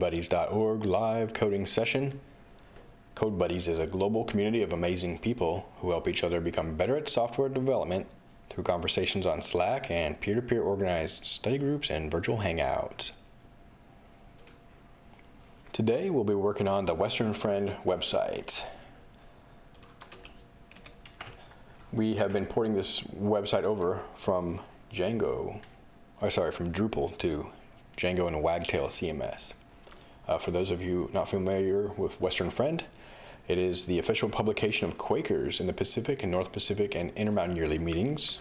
CodeBuddies.org live coding session. Code Buddies is a global community of amazing people who help each other become better at software development through conversations on Slack and peer-to-peer organized study groups and virtual hangouts. Today we'll be working on the Western Friend website. We have been porting this website over from Django, or sorry, from Drupal to Django and Wagtail CMS. Uh, for those of you not familiar with Western Friend, it is the official publication of Quakers in the Pacific and North Pacific and Intermountain Yearly Meetings.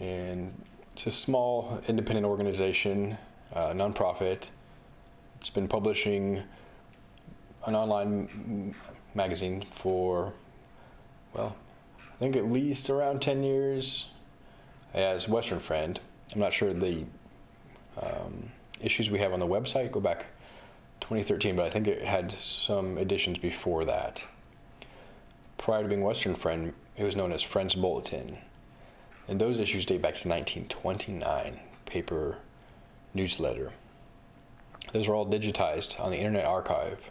And it's a small independent organization, uh, nonprofit. It's been publishing an online magazine for, well, I think at least around 10 years as Western Friend. I'm not sure the um, issues we have on the website go back 2013, but I think it had some additions before that. Prior to being Western Friend, it was known as Friends Bulletin. And those issues date back to 1929, paper newsletter. Those are all digitized on the Internet Archive.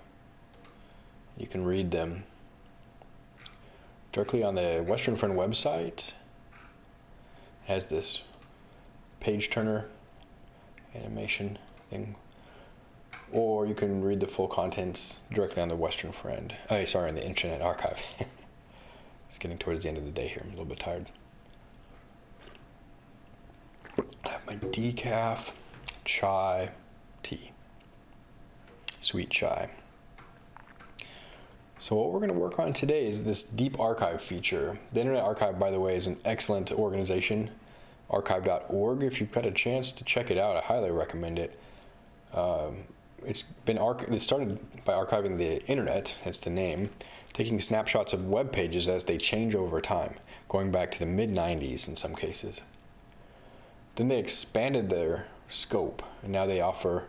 You can read them directly on the Western Friend website. It has this page turner animation thing. Or you can read the full contents directly on the Western Friend. Oh, sorry, on the Internet Archive. it's getting towards the end of the day here. I'm a little bit tired. I have my decaf, chai, tea. Sweet chai. So what we're going to work on today is this deep archive feature. The Internet Archive, by the way, is an excellent organization archive.org. If you've got a chance to check it out, I highly recommend it. Um, it's been it started by archiving the internet, that's the name, taking snapshots of web pages as they change over time, going back to the mid 90s in some cases. Then they expanded their scope, and now they offer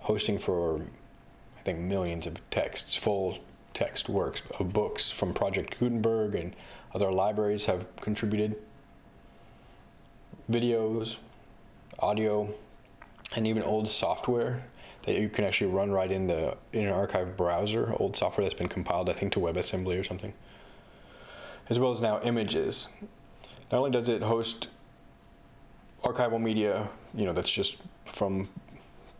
hosting for, I think, millions of texts, full text works of books from Project Gutenberg and other libraries have contributed videos, audio, and even old software that you can actually run right in the Internet Archive browser, old software that's been compiled, I think, to WebAssembly or something, as well as now images. Not only does it host archival media, you know, that's just from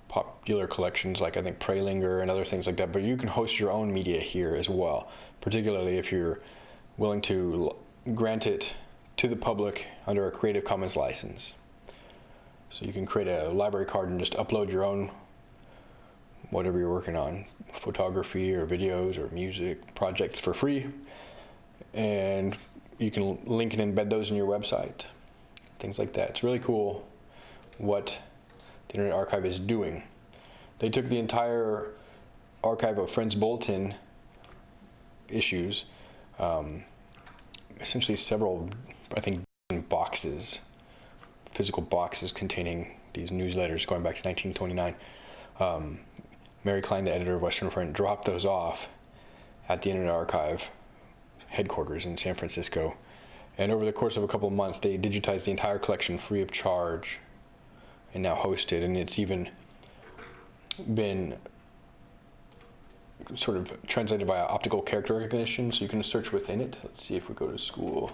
popular collections like I think Prelinger and other things like that, but you can host your own media here as well, particularly if you're willing to grant it to the public under a Creative Commons license. So you can create a library card and just upload your own whatever you're working on, photography or videos or music projects for free. And you can link and embed those in your website, things like that. It's really cool what the Internet Archive is doing. They took the entire archive of Friends Bulletin issues, um, essentially several I think, boxes, physical boxes containing these newsletters going back to 1929. Um, Mary Klein, the editor of Western Friend, dropped those off at the Internet Archive headquarters in San Francisco. And over the course of a couple of months, they digitized the entire collection free of charge and now hosted. And it's even been sort of translated by optical character recognition, so you can search within it. Let's see if we go to school.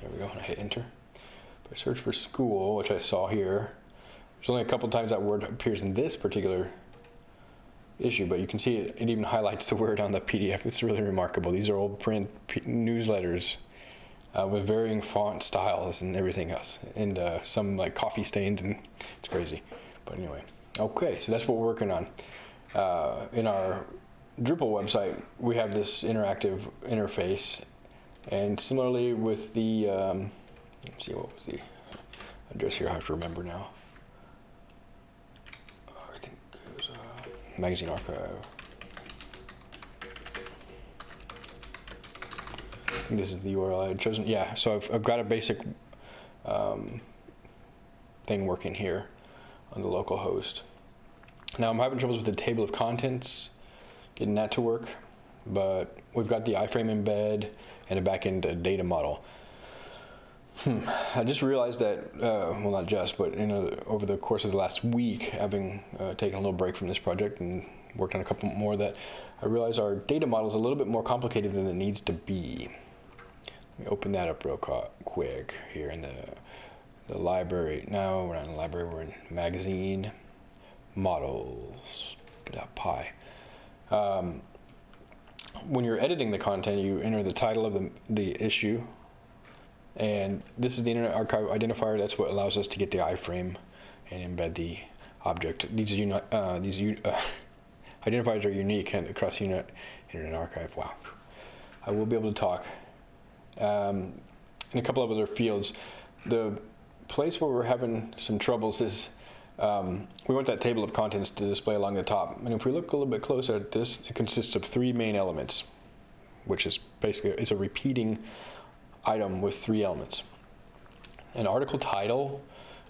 There we go, and I hit enter. If I search for school, which I saw here, there's only a couple times that word appears in this particular issue, but you can see it, it even highlights the word on the PDF. It's really remarkable. These are old print newsletters uh, with varying font styles and everything else, and uh, some like coffee stains, and it's crazy. But anyway, okay, so that's what we're working on. Uh, in our Drupal website, we have this interactive interface, and similarly with the, um, let's see, what was the address here? I have to remember now. I think it was uh, Magazine Archive. This is the URL I had chosen. Yeah, so I've, I've got a basic um, thing working here on the local host. Now I'm having troubles with the table of contents, getting that to work, but we've got the iframe embed, and a backend data model. I just realized that, uh, well, not just, but you know, over the course of the last week, having uh, taken a little break from this project and worked on a couple more, that I realized our data model is a little bit more complicated than it needs to be. Let me open that up real quick here in the the library. No, we're not in the library. We're in magazine models.py. Um, when you're editing the content, you enter the title of the, the issue, and this is the Internet Archive identifier. That's what allows us to get the iframe and embed the object. These, uh, these uh, identifiers are unique across the Internet Archive. Wow. I will be able to talk. Um, in a couple of other fields, the place where we're having some troubles is um, we want that table of contents to display along the top. And if we look a little bit closer at this, it consists of three main elements, which is basically it's a repeating item with three elements. An article title,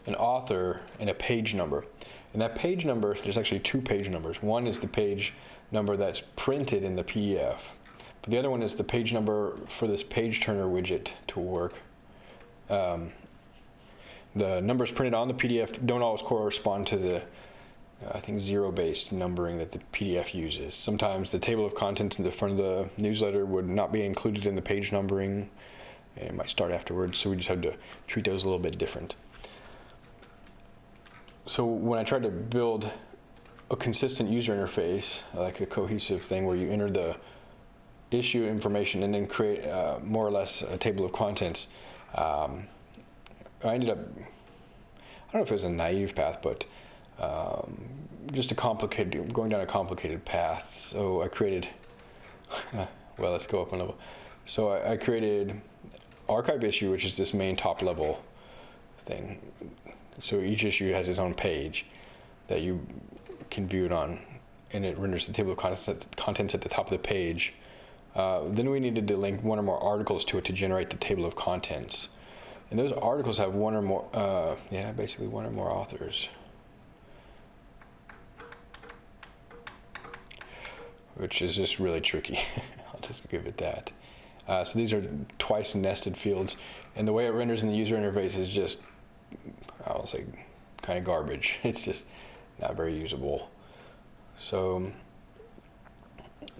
an author, and a page number. And that page number, there's actually two page numbers. One is the page number that's printed in the PDF. But the other one is the page number for this page turner widget to work. Um, the numbers printed on the PDF don't always correspond to the, I think, zero-based numbering that the PDF uses. Sometimes the table of contents in the front of the newsletter would not be included in the page numbering. It might start afterwards, so we just have to treat those a little bit different. So when I tried to build a consistent user interface, like a cohesive thing where you enter the issue information and then create uh, more or less a table of contents, um, I ended up, I don't know if it was a naive path, but um, just a complicated, going down a complicated path. So I created, well, let's go up a level. So I, I created archive issue, which is this main top level thing. So each issue has its own page that you can view it on, and it renders the table of contents at the top of the page. Uh, then we needed to link one or more articles to it to generate the table of contents. And those articles have one or more, uh, yeah, basically one or more authors. Which is just really tricky. I'll just give it that. Uh, so these are twice nested fields. And the way it renders in the user interface is just, I'll say, kind of garbage. It's just not very usable. So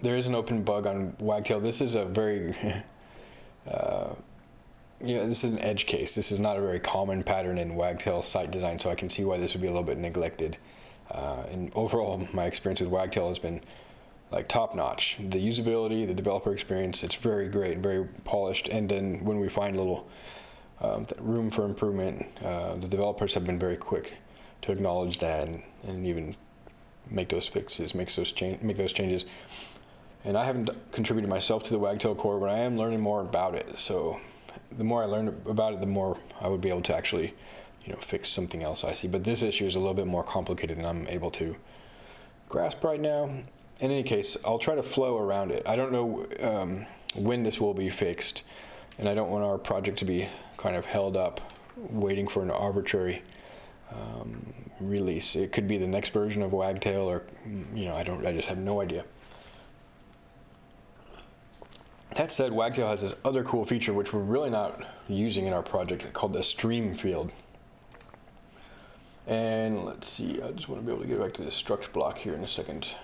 there is an open bug on Wagtail. This is a very uh, yeah, this is an edge case. This is not a very common pattern in Wagtail site design, so I can see why this would be a little bit neglected. Uh, and overall, my experience with Wagtail has been like top notch. The usability, the developer experience, it's very great, very polished. And then when we find a little um, room for improvement, uh, the developers have been very quick to acknowledge that and, and even make those fixes, make those, make those changes. And I haven't contributed myself to the Wagtail core, but I am learning more about it. So the more I learn about it, the more I would be able to actually, you know, fix something else I see. But this issue is a little bit more complicated than I'm able to grasp right now. In any case, I'll try to flow around it. I don't know um, when this will be fixed, and I don't want our project to be kind of held up waiting for an arbitrary um, release. It could be the next version of Wagtail, or you know, I don't. I just have no idea. That said, Wagtail has this other cool feature which we're really not using in our project called the stream field. And let's see, I just want to be able to get back to the struct block here in a second.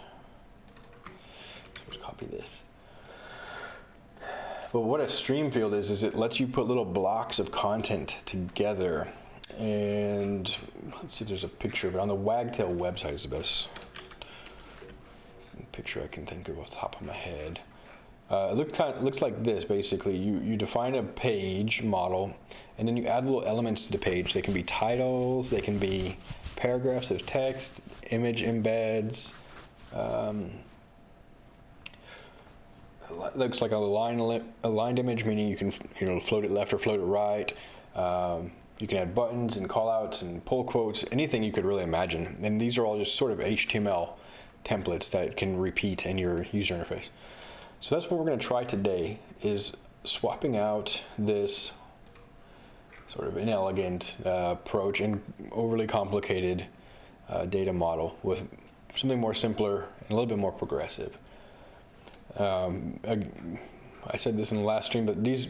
Let's copy this. But what a stream field is, is it lets you put little blocks of content together. And let's see there's a picture of it. On the Wagtail website is the best picture I can think of off the top of my head. Uh, it looks, kind of, looks like this, basically. You, you define a page model, and then you add little elements to the page. They can be titles, they can be paragraphs of text, image embeds. Um, looks like a line aligned image, meaning you can you know float it left or float it right. Um, you can add buttons and callouts and pull quotes, anything you could really imagine. And these are all just sort of HTML templates that can repeat in your user interface. So that's what we're going to try today is swapping out this sort of inelegant uh, approach and overly complicated uh, data model with something more simpler and a little bit more progressive. Um, I, I, said this in the last stream, but these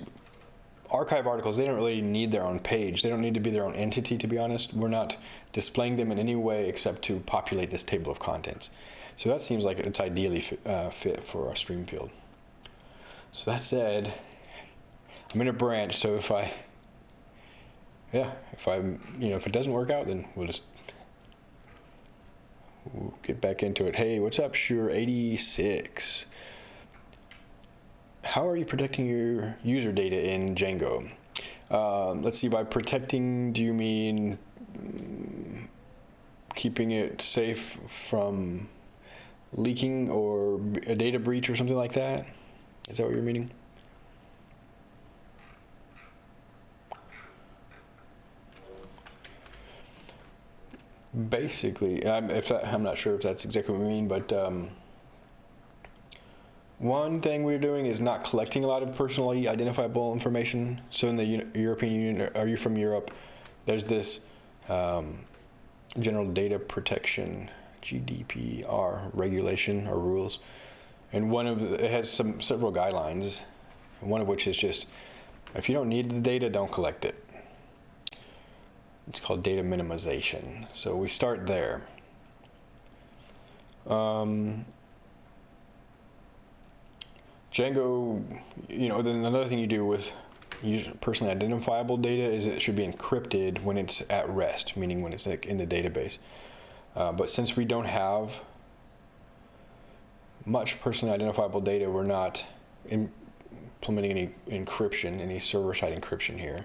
archive articles, they don't really need their own page. They don't need to be their own entity, to be honest. We're not displaying them in any way except to populate this table of contents. So that seems like it's ideally fit, uh, fit for a stream field. So that said, I'm in a branch, so if I, yeah, if I, you know, if it doesn't work out, then we'll just we'll get back into it. Hey, what's up, Sure 86? How are you protecting your user data in Django? Um, let's see, by protecting, do you mean mm, keeping it safe from leaking or a data breach or something like that? Is that what you're meaning? Basically, I'm, if that, I'm not sure if that's exactly what we mean, but um, one thing we're doing is not collecting a lot of personally identifiable information. So in the European Union, are you from Europe? There's this um, General Data Protection GDPR regulation or rules, and one of the, it has some several guidelines. One of which is just if you don't need the data, don't collect it. It's called data minimization. So we start there. Um, Django, you know, then another thing you do with personally identifiable data is it should be encrypted when it's at rest, meaning when it's like in the database. Uh, but since we don't have much personally identifiable data, we're not implementing any encryption, any server-side encryption here.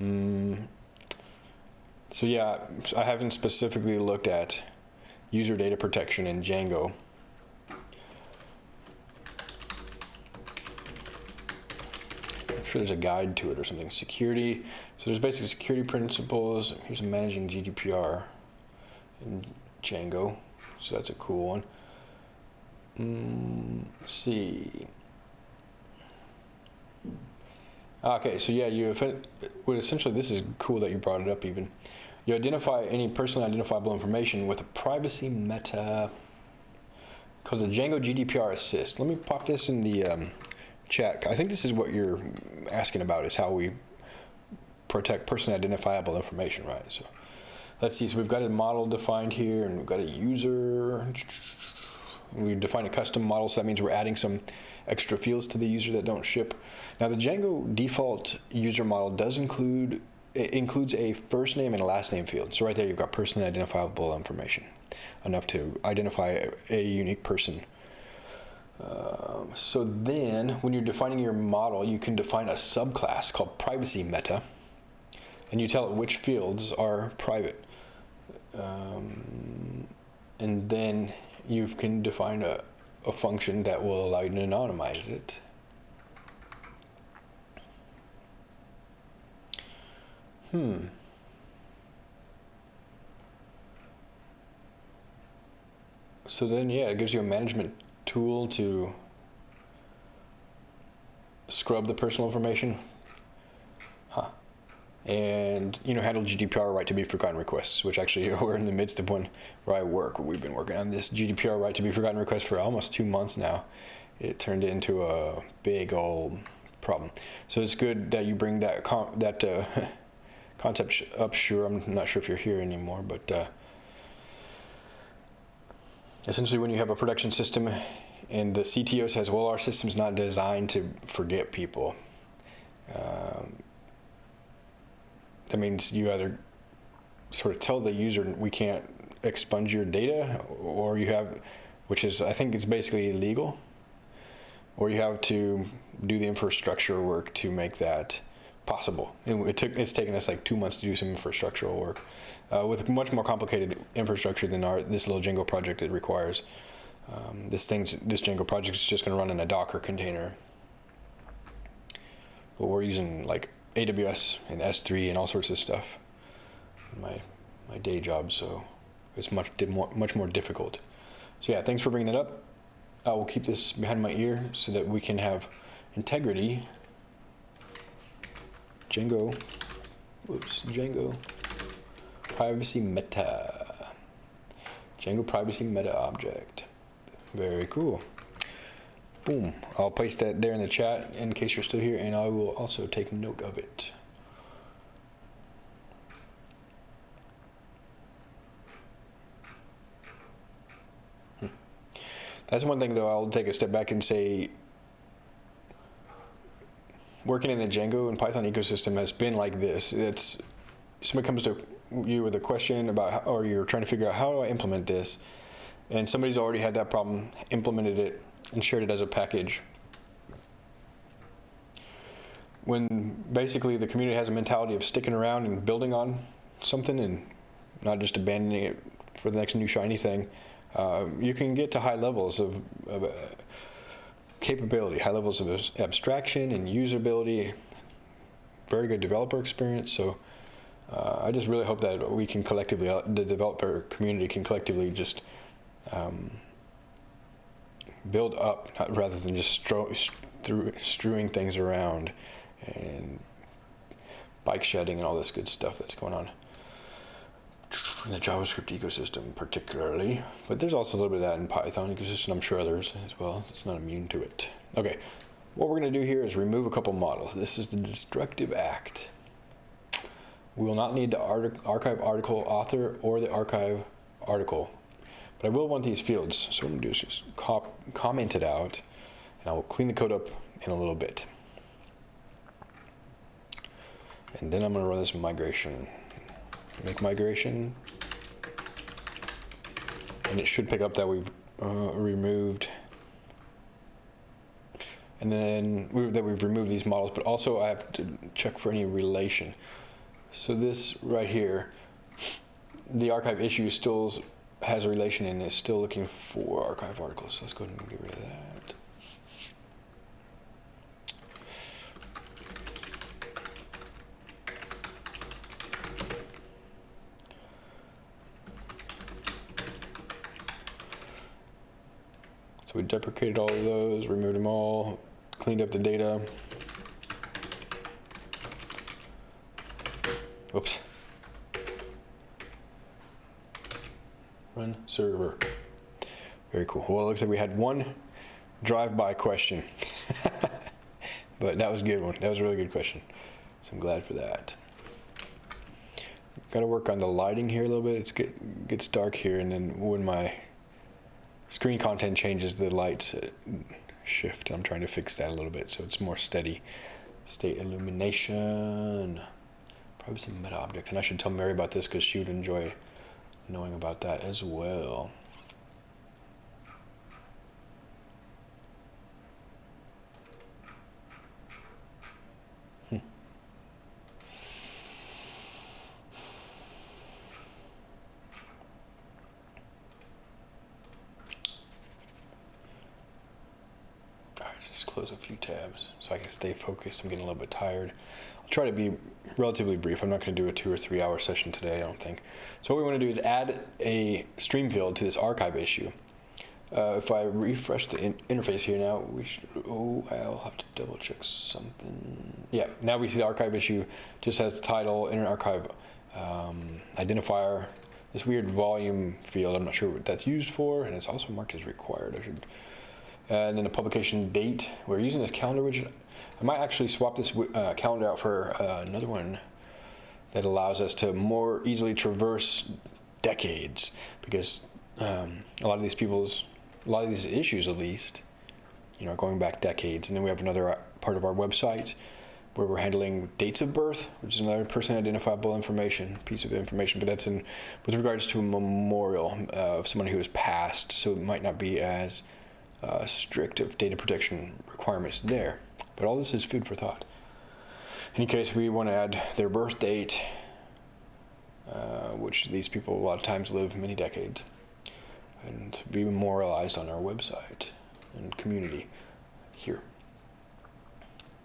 Mm. So yeah, I haven't specifically looked at user data protection in Django. I'm sure there's a guide to it or something. Security, so there's basically security principles. Here's managing GDPR in Django. So that's a cool one. Mm, see. Okay, so yeah, you well, essentially this is cool that you brought it up even. You identify any personally identifiable information with a privacy meta called the Django GDPR assist. Let me pop this in the um, chat. I think this is what you're asking about is how we protect personally identifiable information, right? So let's see, so we've got a model defined here and we've got a user. We define a custom model, so that means we're adding some extra fields to the user that don't ship. Now the Django default user model does include it includes a first name and a last name field. So right there you've got personally identifiable information, enough to identify a, unique person. Um, so then when you're defining your model, you can define a subclass called privacy meta, and you tell it which fields are private. Um, and then you can define a, a function that will allow you to anonymize it. Hmm. So then, yeah, it gives you a management tool to scrub the personal information. And, you know, handle GDPR right to be forgotten requests, which actually we're in the midst of one where I work. We've been working on this GDPR right to be forgotten request for almost two months now. It turned into a big old problem. So it's good that you bring that, that uh, concept up, sure. I'm not sure if you're here anymore, but uh, essentially when you have a production system and the CTO says, well, our system's not designed to forget people, um, that means you either sort of tell the user we can't expunge your data or you have, which is, I think it's basically illegal, or you have to do the infrastructure work to make that possible. And it took, it's taken us like two months to do some infrastructural work uh, with much more complicated infrastructure than our this little Django project it requires. Um, this thing's this Django project is just going to run in a Docker container. But we're using like AWS and S3 and all sorts of stuff. My my day job, so it's much more much more difficult. So yeah, thanks for bringing it up. I will keep this behind my ear so that we can have integrity Django, oops, Django privacy meta. Django privacy meta object. Very cool. Boom. I'll place that there in the chat in case you're still here, and I will also take note of it. Hmm. That's one thing, though, I'll take a step back and say working in the Django and Python ecosystem has been like this. It's somebody comes to you with a question about, how, or you're trying to figure out how do I implement this, and somebody's already had that problem, implemented it, and shared it as a package. When basically the community has a mentality of sticking around and building on something and not just abandoning it for the next new shiny thing, uh, you can get to high levels of, of uh, capability, high levels of abstraction and usability, very good developer experience. So uh, I just really hope that we can collectively, uh, the developer community can collectively just um, build up rather than just stro strewing things around and bike shedding and all this good stuff that's going on in the JavaScript ecosystem particularly, but there's also a little bit of that in Python ecosystem, I'm sure others as well. It's not immune to it. Okay, what we're gonna do here is remove a couple models. This is the destructive act. We will not need the archive article author or the archive article, but I will want these fields. So what I'm gonna do is just comment it out, and I will clean the code up in a little bit. And then I'm gonna run this migration make migration. And it should pick up that we've uh, removed and then we, that we've removed these models, but also I have to check for any relation. So this right here, the archive issue still has a relation and is still looking for archive articles. So let's go ahead and get rid of that. So we deprecated all of those, removed them all, cleaned up the data. Oops. Run server. Very cool. Well, it looks like we had one drive-by question. but that was a good one. That was a really good question. So I'm glad for that. Got to work on the lighting here a little bit. It's get, gets dark here, and then when my screen content changes, the lights uh, shift. I'm trying to fix that a little bit so it's more steady state illumination. Probably some meta object. And I should tell Mary about this because she would enjoy knowing about that as well. close a few tabs so I can stay focused. I'm getting a little bit tired. I'll try to be relatively brief. I'm not going to do a two or three hour session today, I don't think. So what we want to do is add a stream field to this archive issue. Uh, if I refresh the in interface here now, we should, oh, I'll have to double check something. Yeah, now we see the archive issue just has the title, Internet Archive um, identifier, this weird volume field. I'm not sure what that's used for, and it's also marked as required. I should and then the publication date. We're using this calendar widget. I might actually swap this uh, calendar out for uh, another one that allows us to more easily traverse decades because um, a lot of these people's, a lot of these issues at least, you know, going back decades. And then we have another uh, part of our website where we're handling dates of birth, which is another person identifiable information, piece of information, but that's in with regards to a memorial uh, of someone who has passed, so it might not be as uh, strict of data protection requirements there. But all this is food for thought. In any case, we want to add their birth date, uh, which these people a lot of times live many decades, and be memorialized on our website and community here.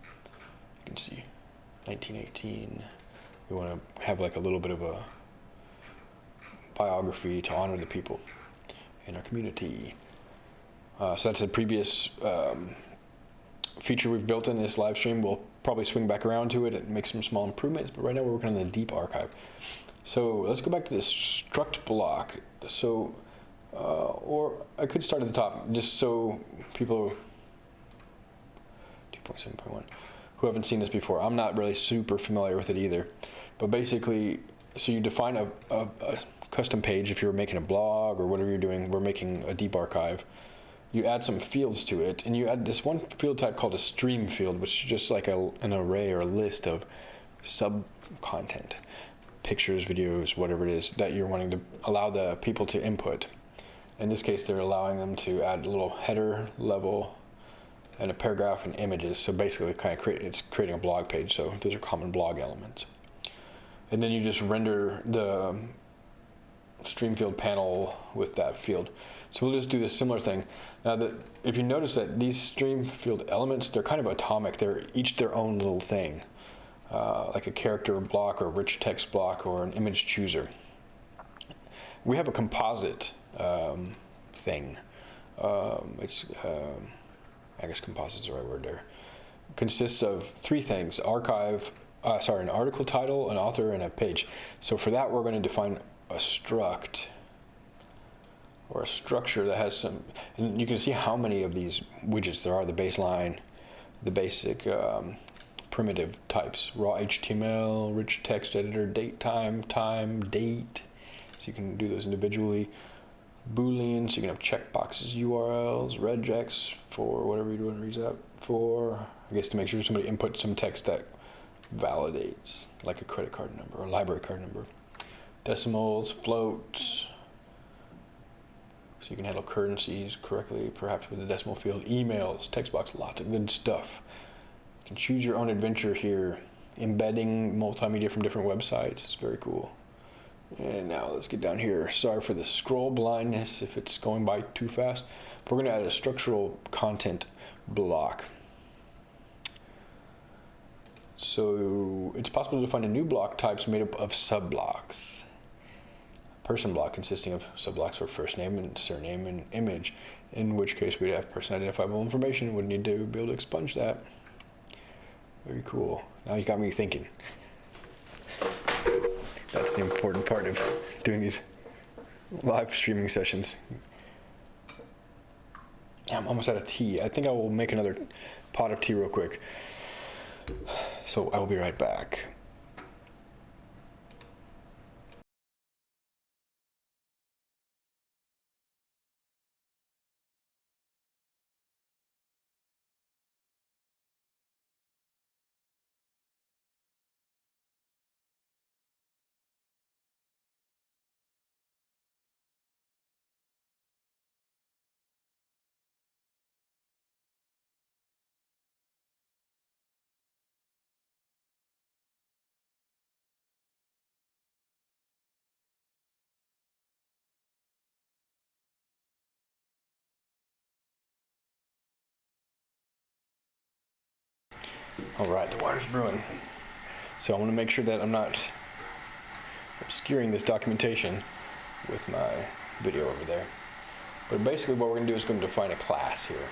You can see 1918. We want to have like a little bit of a biography to honor the people in our community. Uh, so that's a previous um, feature we've built in this live stream. We'll probably swing back around to it and make some small improvements, but right now we're working on the deep archive. So let's go back to this struct block. So, uh, or I could start at the top, just so people 2.7.1 who haven't seen this before. I'm not really super familiar with it either. But basically, so you define a, a, a custom page if you're making a blog or whatever you're doing. We're making a deep archive. You add some fields to it, and you add this one field type called a stream field, which is just like a, an array or a list of sub content, pictures, videos, whatever it is that you're wanting to allow the people to input. In this case, they're allowing them to add a little header level and a paragraph and images. So basically, kind of create it's creating a blog page. So those are common blog elements. And then you just render the stream field panel with that field. So we'll just do this similar thing. Now that if you notice that these stream field elements, they're kind of atomic. They're each their own little thing, uh, like a character block or a rich text block or an image chooser. We have a composite um, thing. Um, it's um, I guess composite is the right word there, consists of three things, archive, uh, sorry, an article title, an author, and a page. So for that, we're going to define a struct or a structure that has some, and you can see how many of these widgets there are, the baseline, the basic um, primitive types, raw HTML, rich text editor, date time, time, date. So you can do those individually. Booleans, you can have checkboxes, URLs, regex for whatever you're doing reads out for. I guess to make sure somebody inputs some text that validates, like a credit card number or library card number. Decimals, floats. So you can handle currencies correctly, perhaps with the decimal field. Emails, text box, lots of good stuff. You can choose your own adventure here. Embedding multimedia from different websites is very cool. And now let's get down here. Sorry for the scroll blindness if it's going by too fast. We're going to add a structural content block. So it's possible to find a new block types made up of subblocks. Person block consisting of subblocks for first name and surname and image, in which case we'd have person identifiable information, would need to be able to expunge that. Very cool. Now you got me thinking. That's the important part of doing these live streaming sessions. I'm almost out of tea. I think I will make another pot of tea real quick. So I will be right back. All right, the water's brewing. So I want to make sure that I'm not obscuring this documentation with my video over there. But basically what we're going to do is going to define a class here.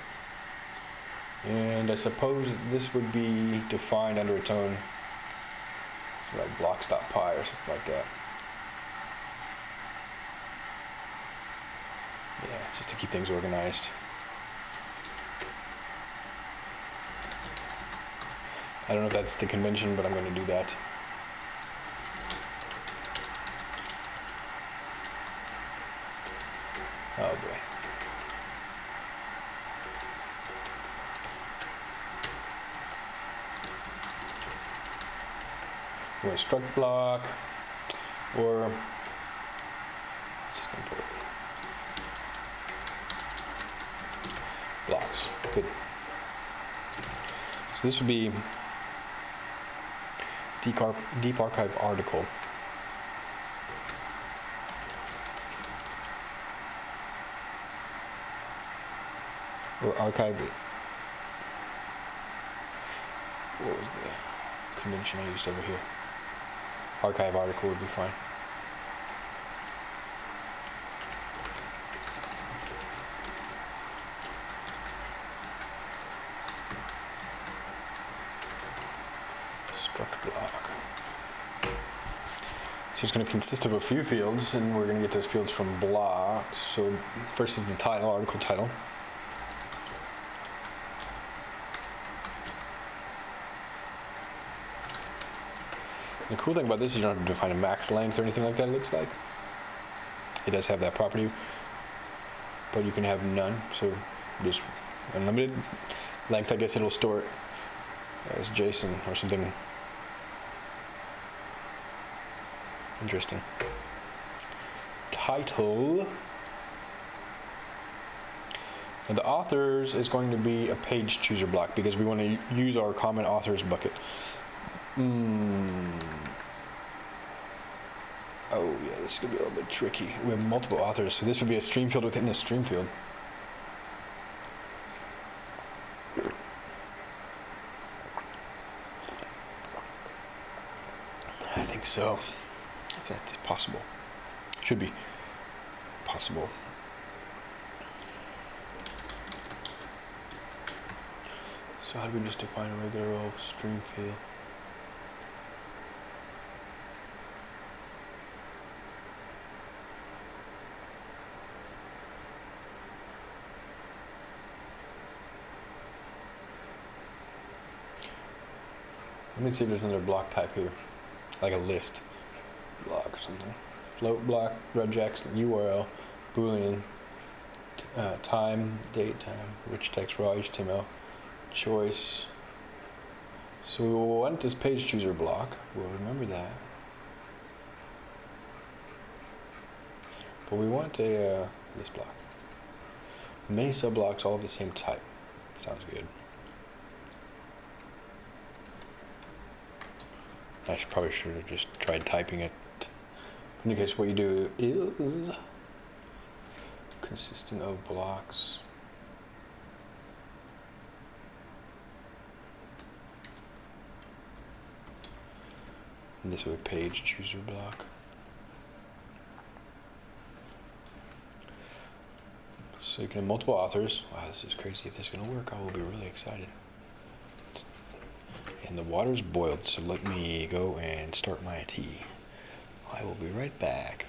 And I suppose this would be defined under its own, so like blocks.py or something like that. Yeah, just to keep things organized. I don't know if that's the convention, but I'm going to do that. Oh boy. we struct block or just import blocks. Good. So this would be deep, archive article. Or archive it. What was the convention I used over here? Archive article would be fine. So it's going to consist of a few fields, and we're going to get those fields from blah. So first is the title, article title. The cool thing about this is you don't have to define a max length or anything like that, it looks like. It does have that property, but you can have none, so just unlimited length, I guess it'll store it as JSON or something Interesting. Title. And the authors is going to be a page chooser block because we want to use our common authors bucket. Mm. Oh yeah, this is gonna be a little bit tricky. We have multiple authors, so this would be a stream field within a stream field. I think so. That's possible. Should be possible. So how do we just define a regular old stream field? Let me see if there's another block type here, like a list block or something. Float block, regex, URL, boolean, uh, time, date, time, rich text, raw HTML, choice. So we want this page chooser block. We'll remember that. But we want a uh, list block. Many sub blocks all of the same type. Sounds good. I should probably should have just tried typing it. In any case, what you do is consisting of blocks. And this would be page chooser block. So you can have multiple authors. Wow, this is crazy. If this is going to work, I will be really excited. And the water's boiled, so let me go and start my tea. I will be right back.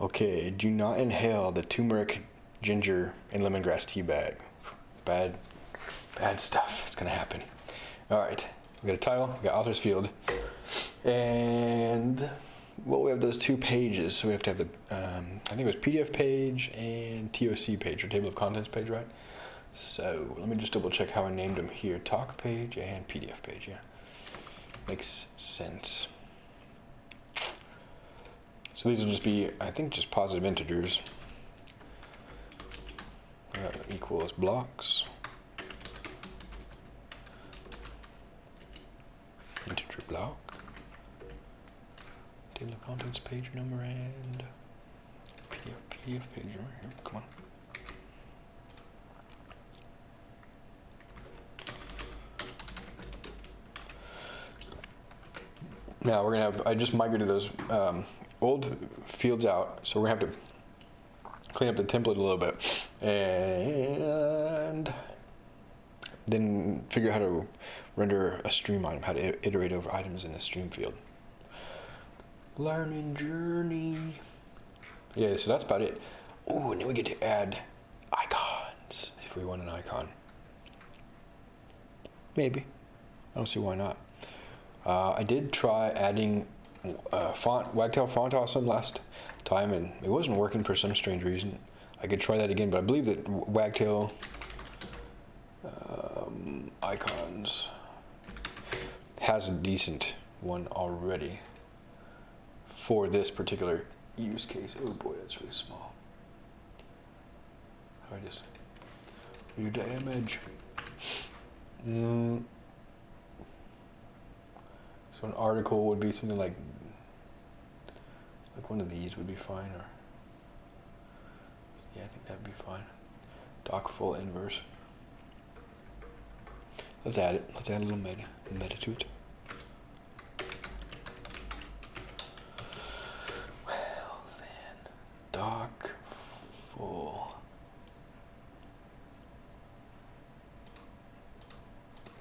Okay, do not inhale the turmeric, ginger, and lemongrass tea bag. Bad, bad stuff. It's gonna happen. All right, we got a title, we got author's field, and well, we have those two pages. So we have to have the, um, I think it was PDF page and TOC page or table of contents page, right? So let me just double check how I named them here. TOC page and PDF page. Yeah, makes sense. So these will just be, I think, just positive integers. Uh, equals blocks. Integer block. Table of contents page number and PDF, page number here. Come on. Now we're gonna have, I just migrated those um, old fields out, so we're gonna have to clean up the template a little bit and then figure out how to render a stream item, how to iterate over items in a stream field. Learning journey. Yeah, so that's about it. Ooh, and then we get to add icons if we want an icon. Maybe. I don't see why not. Uh, I did try adding uh, font, Wagtail Font Awesome last time, and it wasn't working for some strange reason. I could try that again, but I believe that Wagtail um, icons has a decent one already for this particular use case. Oh boy, that's really small. I just the image? Mm. So an article would be something like like one of these would be fine, or yeah, I think that'd be fine. Doc full inverse. Let's add it. Let's add a little meta, meta to it. Well then, doc full.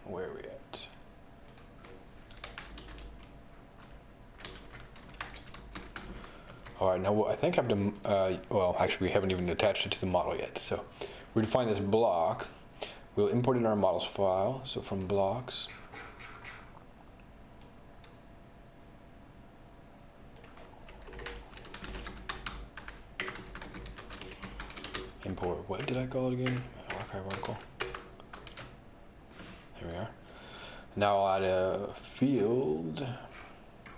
Where are we at? All right, now I think I've done, uh, well, actually we haven't even attached it to the model yet. So we define this block. We'll import it in our models file. So from blocks, import, what did I call it again? Archive article. Here we are. Now I'll add a field.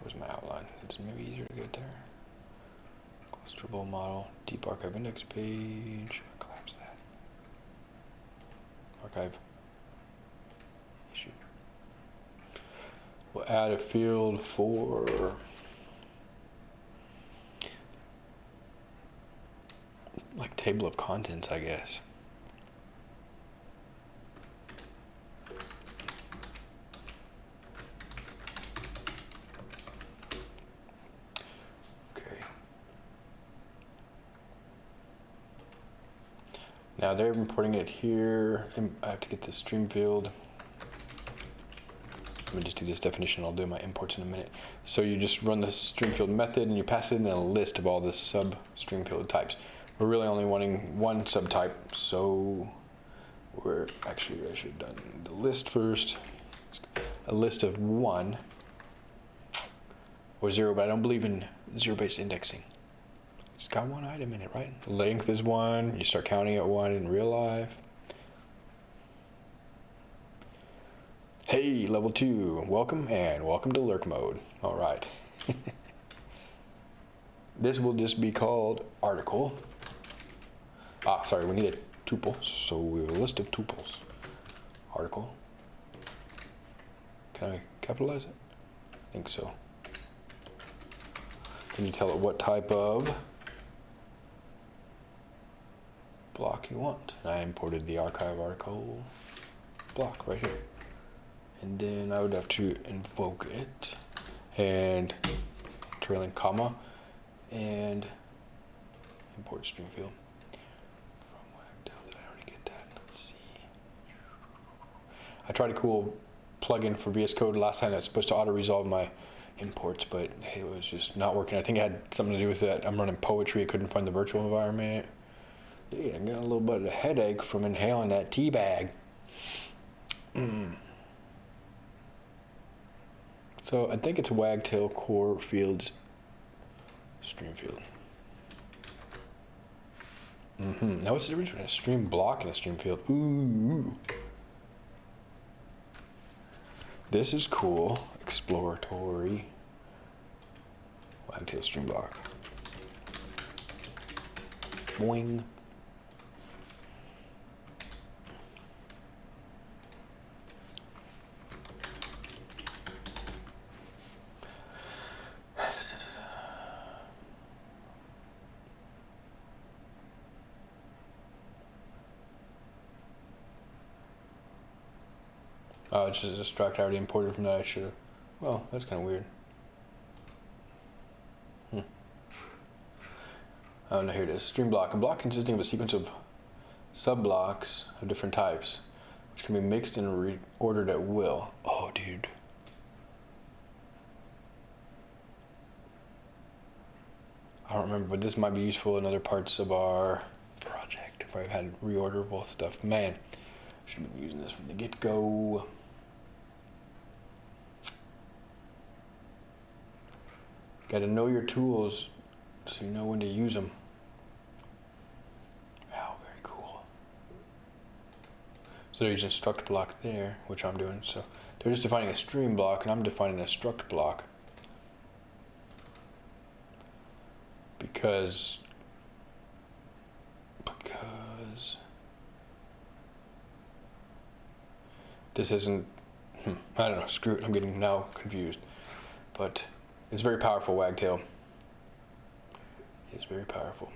Where's my outline? It's maybe easier to get there. Model, deep archive index page. Collapse that. Archive. Issue. We'll add a field for like table of contents, I guess. Now they're importing it here. I have to get the stream field. Let me just do this definition. I'll do my imports in a minute. So you just run the stream field method and you pass it in a list of all the sub stream field types. We're really only wanting one subtype, so we're actually, I should have done the list first. A list of one or zero, but I don't believe in zero-based indexing. It's got one item in it, right? Length is one, you start counting at one in real life. Hey, level two, welcome and welcome to lurk mode. All right. this will just be called article. Ah, sorry, we need a tuple, so we have a list of tuples. Article. Can I capitalize it? I think so. Can you tell it what type of block you want. I imported the archive article block right here. And then I would have to invoke it and trailing comma and import stream field. I tried a cool plugin for VS Code last time that's supposed to auto-resolve my imports, but it was just not working. I think it had something to do with that. I'm running poetry. I couldn't find the virtual environment. Dude, I'm getting a little bit of a headache from inhaling that tea bag. Mm. So I think it's a Wagtail Core Fields Stream Field. Mm-hmm. Now what's the difference between a stream block and a stream field? Ooh. This is cool. Exploratory. Wagtail stream block. Boing. Oh, it's just a struct I already imported from that I should have. Well, that's kind of weird. Hmm. Oh, no, here it is. Stream block. A block consisting of a sequence of sub-blocks of different types, which can be mixed and reordered at will. Oh, dude. I don't remember, but this might be useful in other parts of our project if I've had reorderable stuff. Man, should have been using this from the get-go. Got to know your tools so you know when to use them. Wow, very cool. So they're using struct block there, which I'm doing. So they're just defining a stream block, and I'm defining a struct block. Because because this isn't hmm, I don't know, screw it, I'm getting now confused. But it's very powerful, Wagtail. It's very powerful.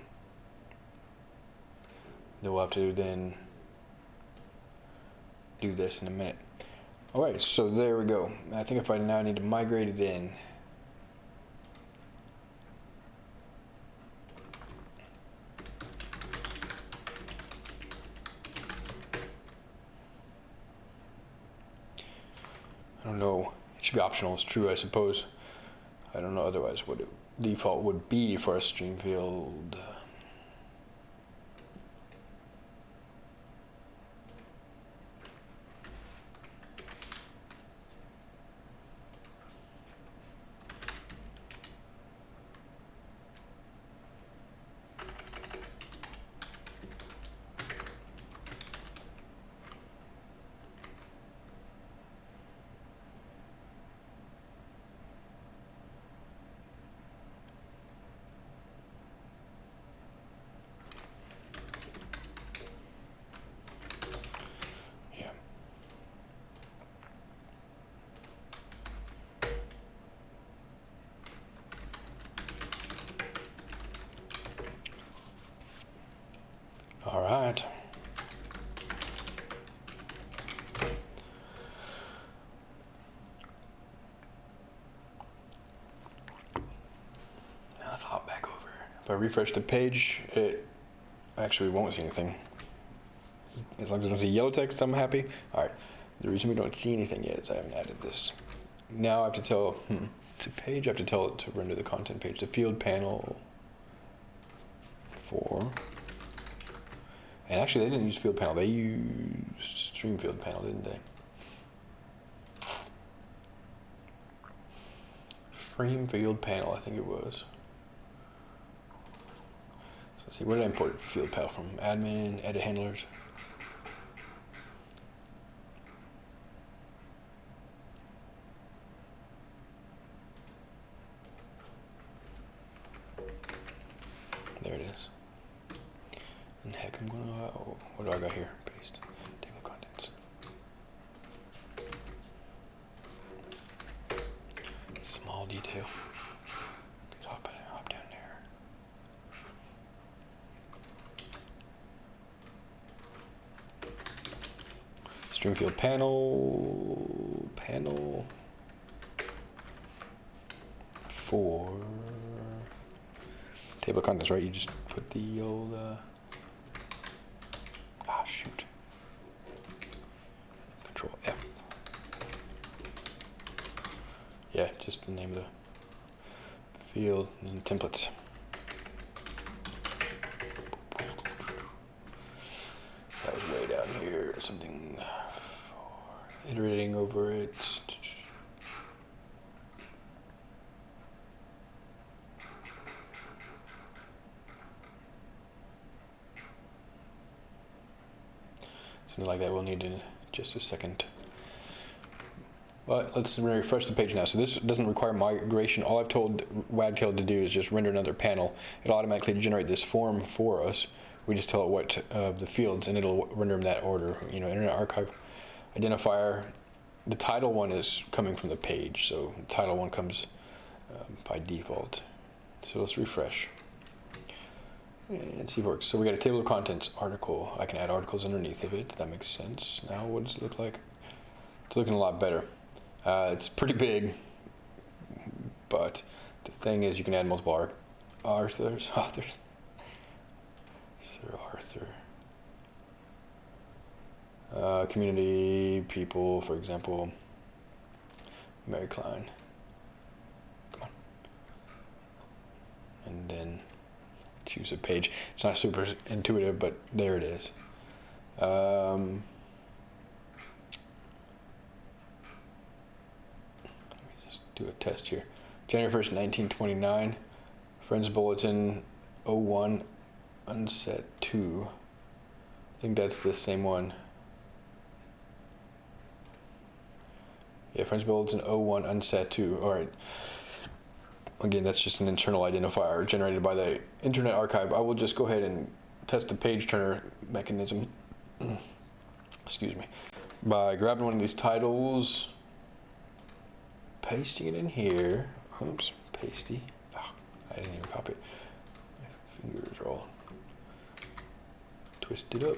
Then we'll have to then do this in a minute. All right, so there we go. I think if I now need to migrate it in, I don't know. It should be optional. It's true, I suppose. I don't know otherwise what it default would be for a stream field. Uh, Yeah. All right. Now let's hop back over. If I refresh the page, it actually won't see anything. As long as I don't see yellow text, I'm happy. All right. The reason we don't see anything yet is I haven't added this. Now I have to tell, hmm, to page, I have to tell it to render the content page. The field panel for, and actually they didn't use field panel, they used stream field panel, didn't they? Stream field panel, I think it was. See, where did I import field panel from? Admin, edit handlers. There it is. And heck, I'm gonna, oh, what do I got here? Paste, table of contents. Small detail. Just hop, hop down there. Stream field panel, panel for table of contents, right? You just put the old, uh, ah, shoot. Control F. Yeah, just the name of the field and templates. That was way down here, something for iterating over it. Something like that we'll need in just a second. But let's refresh the page now. So this doesn't require migration. All I've told Wagtail to do is just render another panel. It'll automatically generate this form for us. We just tell it what uh, the fields and it'll render them that order. You know, Internet Archive identifier. The title one is coming from the page. So the title one comes uh, by default. So let's refresh and see if it works. So we got a table of contents article. I can add articles underneath of it. That makes sense. Now what does it look like? It's looking a lot better. Uh, it's pretty big, but the thing is you can add multiple ar authors. authors. Sir Arthur. Uh, community people, for example, Mary Klein. Come on. And then choose a page. It's not super intuitive, but there it is. Um, let me just do a test here. January 1st, 1929. Friends Bulletin 01 unset 2. I think that's the same one. Yeah, Friends Bulletin 01 unset 2. All right. Again, that's just an internal identifier generated by the Internet Archive. I will just go ahead and test the page turner mechanism. Excuse me. By grabbing one of these titles, pasting it in here. Oops, pasty. Oh, I didn't even copy it. My fingers are all twisted up.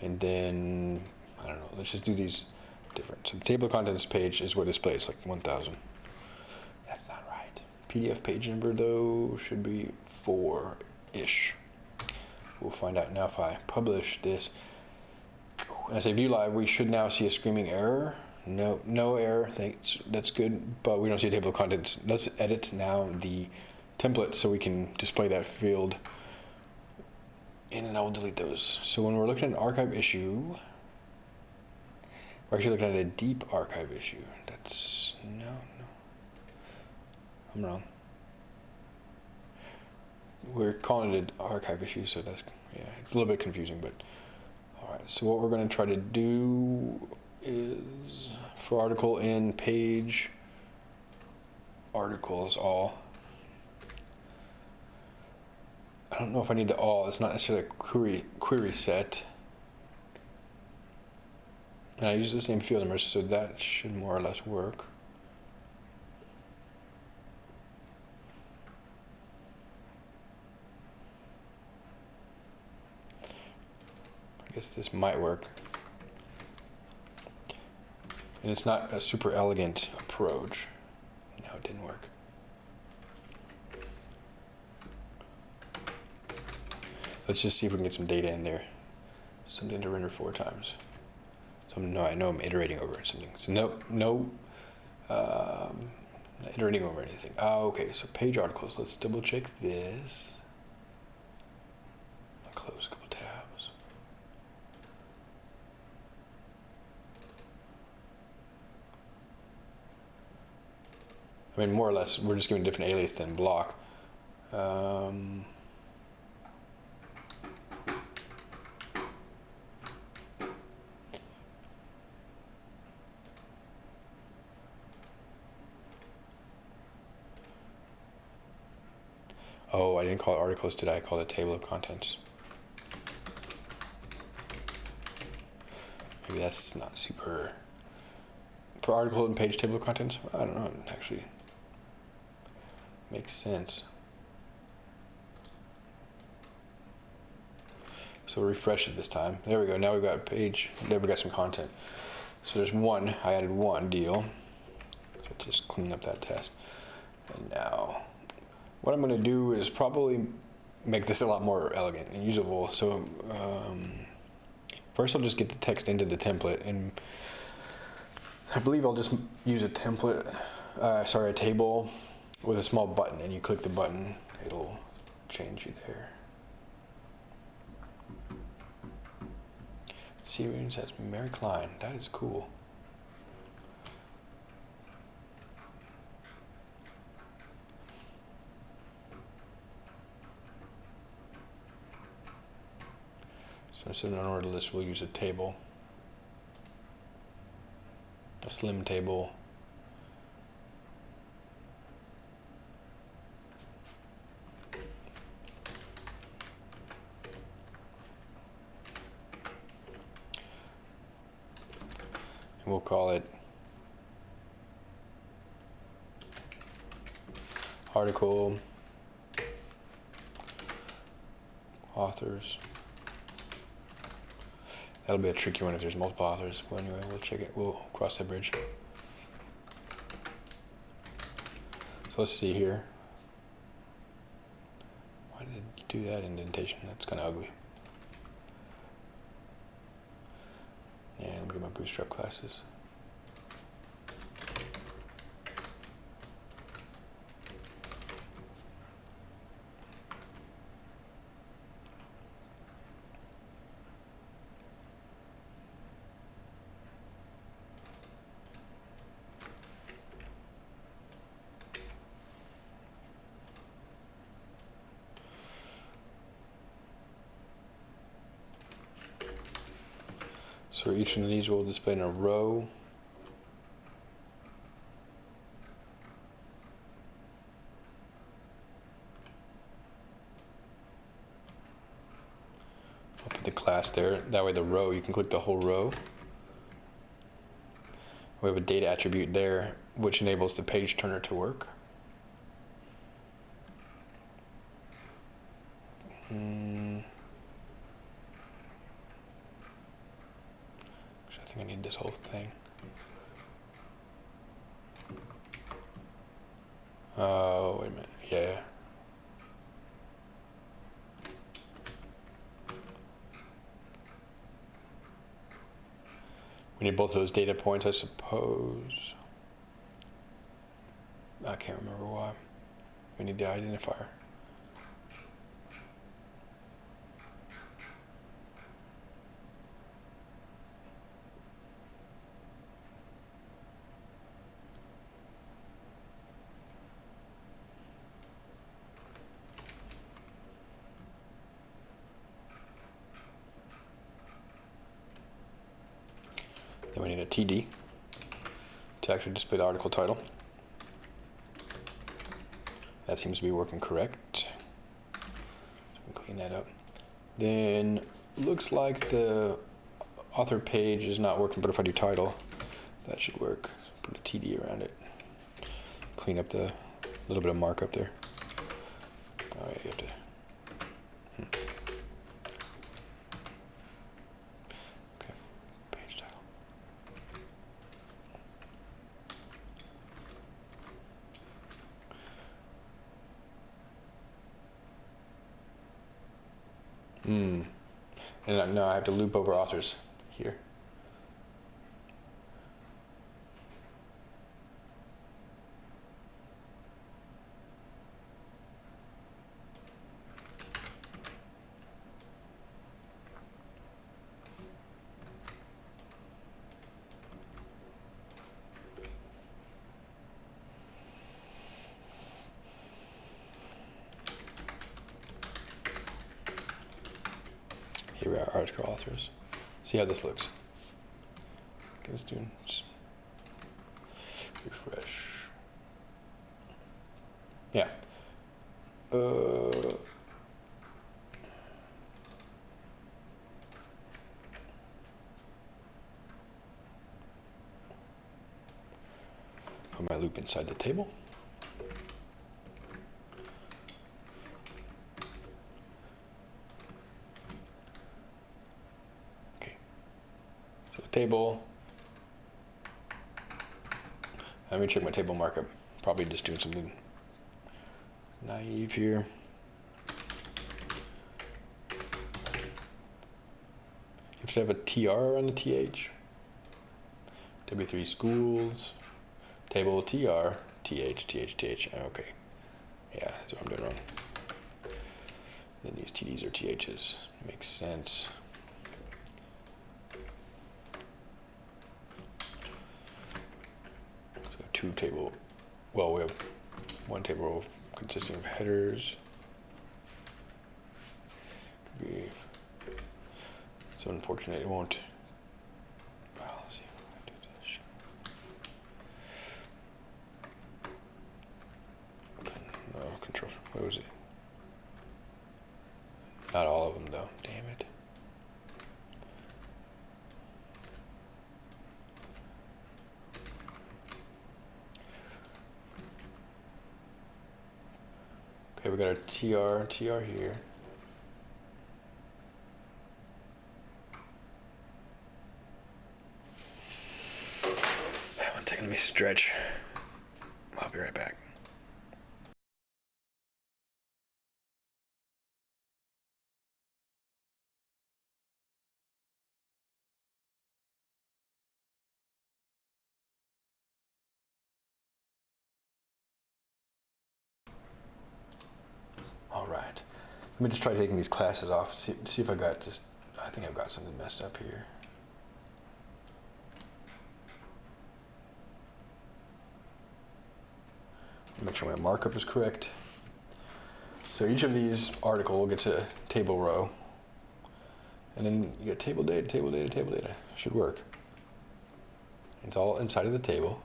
And then, I don't know, let's just do these different. So the table of contents page is what displays, like 1,000. That's. PDF page number, though, should be 4-ish. We'll find out now if I publish this. As I say view live, we should now see a screaming error. No, no error. Thanks. That's good, but we don't see a table of contents. Let's edit now the template so we can display that field. And I will delete those. So when we're looking at an archive issue, we're actually looking at a deep archive issue. That's no. I'm wrong. We're calling it an archive issue, so that's yeah, it's a little bit confusing, but all right. So what we're going to try to do is for article in page articles all. I don't know if I need the all. It's not necessarily a query query set. And I use the same field numbers, so that should more or less work. I guess this might work. And it's not a super elegant approach. No, it didn't work. Let's just see if we can get some data in there. Something to render four times. So no, I know I'm iterating over something. So no, no, um, iterating over anything. Oh, okay, so page articles. Let's double check this. Close a couple tabs. I mean, more or less, we're just giving a different alias than block. Um, Oh, I didn't call it articles, did I? I called it table of contents. Maybe that's not super. For article and page table of contents? I don't know, actually makes sense. So refresh it this time. There we go, now we've got a page, there we got some content. So there's one, I added one deal. So just clean up that test. And now what I'm going to do is probably make this a lot more elegant and usable. So um, first I'll just get the text into the template and I believe I'll just use a template, uh, sorry, a table with a small button and you click the button, it'll change you there. See Series has Mary Klein, that is cool. So instead of an order list, we'll use a table, a slim table. Call it article authors. That'll be a tricky one if there's multiple authors. But anyway, we'll check it. We'll cross that bridge. So let's see here. Why did it do that indentation? That's kind of ugly. Yeah, let me get my bootstrap classes. Each of these will display in a row. I'll put the class there. That way the row, you can click the whole row. We have a data attribute there, which enables the page turner to work. Hmm. Actually, I think I need this whole thing. Oh, wait a minute. Yeah. Both those data points, I suppose. I can't remember why. We need the identifier. Then we need a TD display the article title. That seems to be working correct. So we can clean that up. Then looks like the author page is not working, but if I do title, that should work. Put a TD around it. Clean up the little bit of markup there. All right, you have to. hmm. Okay, page title. Hmm. And uh, no, I have to loop over authors here. Here we are, article authors. See how this looks. Okay, do refresh. Yeah. Uh, put my loop inside the table. Table. Let me check my table markup. Probably just doing something naive here. You have to have a TR on the TH. W3 schools. Table TR, TH, TH, TH. Okay. Yeah, that's what I'm doing wrong. Then these TDs or THs. Makes sense. So two table, well, we have one table consisting of headers. So unfortunate it won't. Well, let's see if I do this. No, control, what was it? Not all of them though, damn it. Okay, we got our TR, TR here. One second, taking me stretch. I'll be right back. Just try taking these classes off. See, see if I got just. I think I've got something messed up here. Make sure my markup is correct. So each of these article gets a table row, And then you get table data, table data, table data. Should work. It's all inside of the table.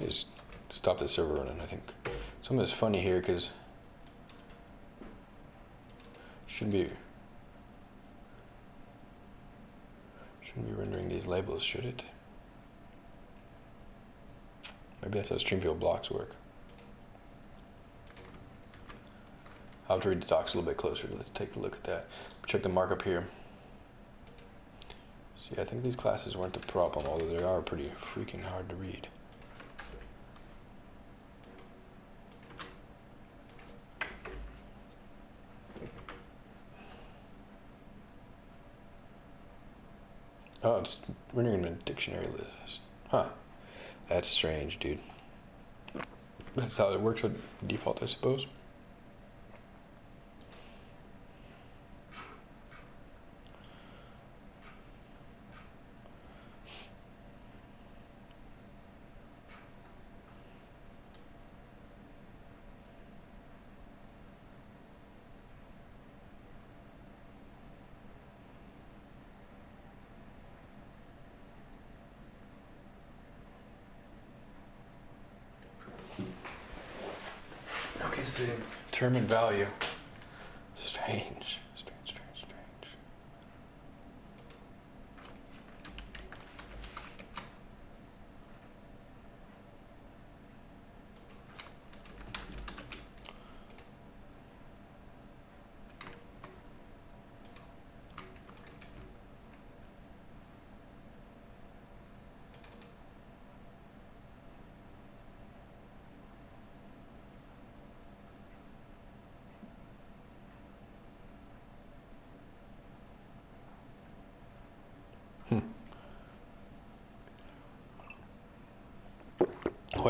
Just stop the server running, I think. Something that's funny here because shouldn't be shouldn't be rendering these labels, should it? Maybe that's how Streamfield blocks work. I'll have to read the docs a little bit closer. Let's take a look at that. Check the markup here. See, I think these classes weren't the problem, although they are pretty freaking hard to read. Oh, it's rendering a dictionary list. Huh. That's strange, dude. That's how it works with default, I suppose. Term and value. Strange, strange, strange, strange.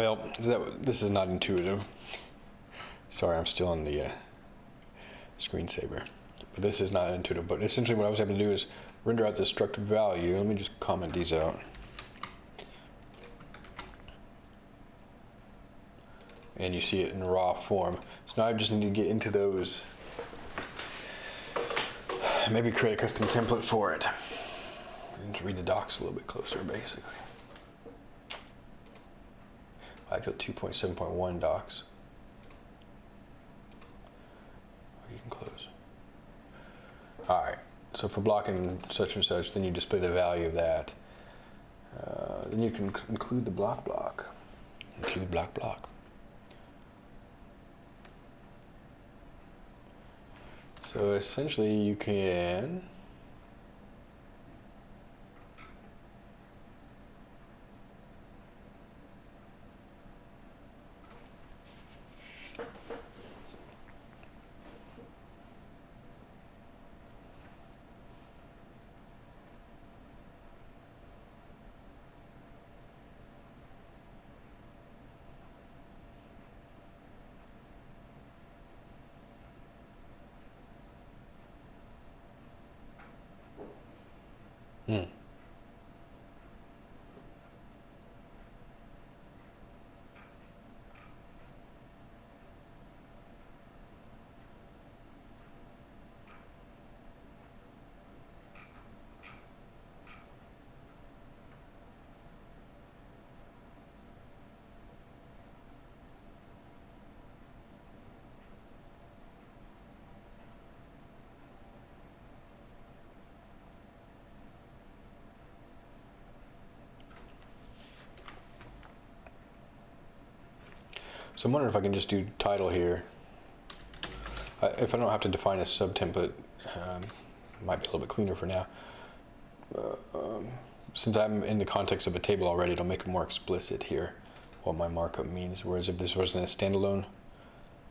Well, that, this is not intuitive. Sorry, I'm still on the uh, screensaver. But this is not intuitive. But essentially what I was able to do is render out the structure value. Let me just comment these out. And you see it in raw form. So now I just need to get into those. Maybe create a custom template for it. And read the docs a little bit closer, basically. Actual 2.7.1 docs. You can close. All right, so for blocking such and such, then you display the value of that. Uh, then you can include the block block. Include block block. So essentially you can Hmm. So I'm wondering if I can just do title here. If I don't have to define a subtemplate, um, might be a little bit cleaner for now. Uh, um, since I'm in the context of a table already, it'll make it more explicit here what my markup means. Whereas if this wasn't a standalone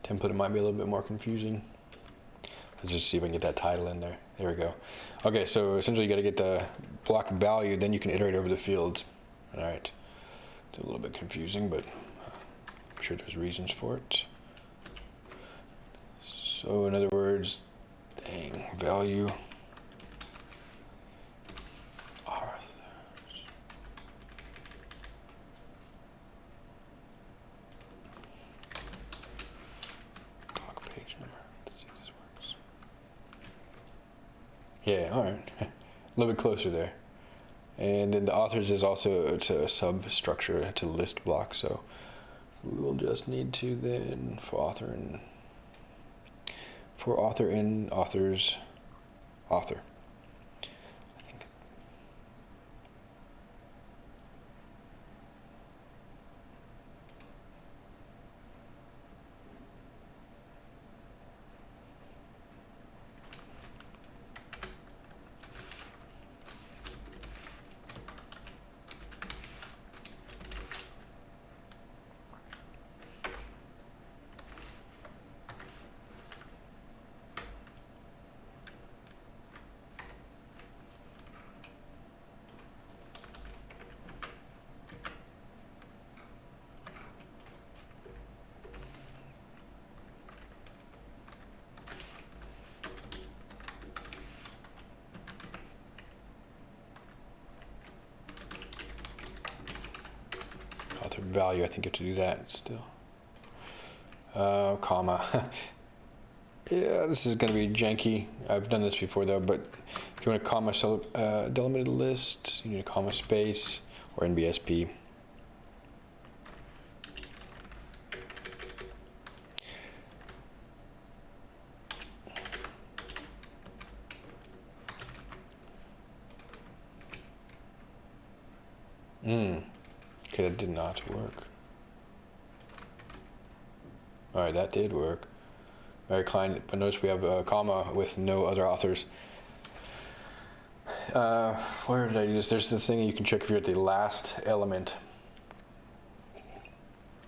template, it might be a little bit more confusing. Let's just see if I can get that title in there. There we go. Okay, so essentially you got to get the block value, then you can iterate over the fields. All right. It's a little bit confusing, but I'm sure there's reasons for it. So in other words, dang, value. Page number. Let's see if this works. Yeah, all right. a little bit closer there. And then the authors is also it's a substructure, it's a list block, so we will just need to then for author and for author and authors author. author value, I think you have to do that still. Uh, comma. yeah, this is going to be janky. I've done this before though, but if you want a comma uh, delimited list, you need a comma space or NBSP. Mm. Not work. All right, that did work. Very Klein, but notice we have a comma with no other authors. Uh, where did I do this? There's this thing you can check if you're at the last element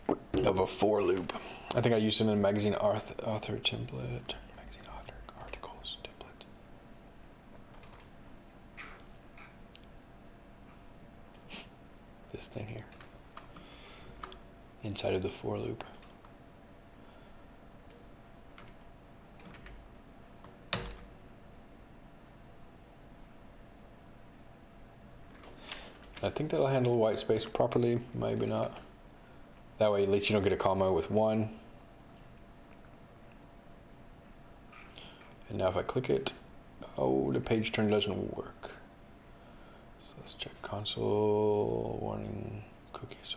of a for loop. I think I used it in a magazine author, author template. Magazine author articles template. This thing here inside of the for loop. I think that'll handle white space properly, maybe not. That way at least you don't get a comma with one. And now if I click it, oh, the page turn doesn't work. So let's check console warning cookies.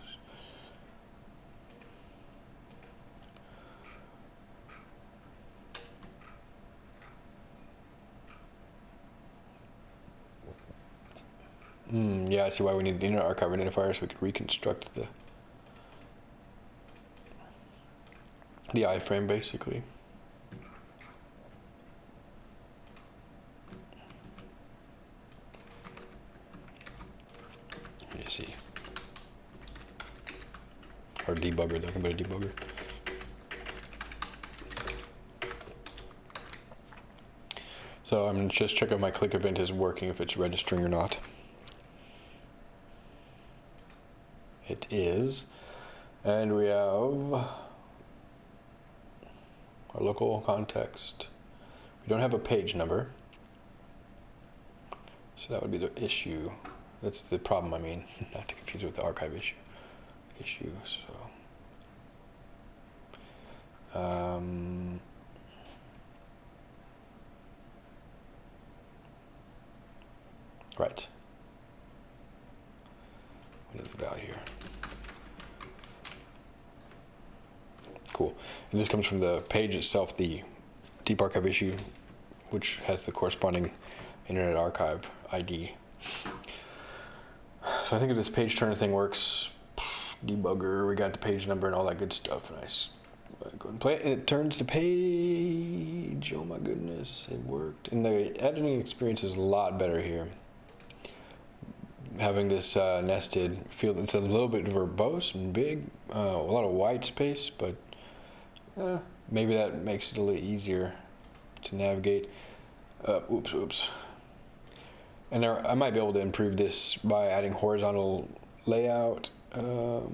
Mm, yeah, I see why we need the Internet Archive identifier so we could reconstruct the the iframe basically. Let me see. Or debugger, talking about a debugger. So I'm just checking if my click event is working, if it's registering or not. It is. And we have our local context. We don't have a page number. So that would be the issue. That's the problem, I mean, not to confuse with the archive issue. Issue, so. Um, right. What is the value here? Cool. And this comes from the page itself, the Deep Archive issue, which has the corresponding Internet Archive ID. So I think if this page turner thing works, debugger, we got the page number and all that good stuff. Nice. Go and play it, and it turns the page. Oh my goodness, it worked. And the editing experience is a lot better here. Having this uh, nested field, it's a little bit verbose and big, uh, a lot of white space, but uh, maybe that makes it a little easier to navigate. Uh, oops, oops. And there, I might be able to improve this by adding horizontal layout. Um,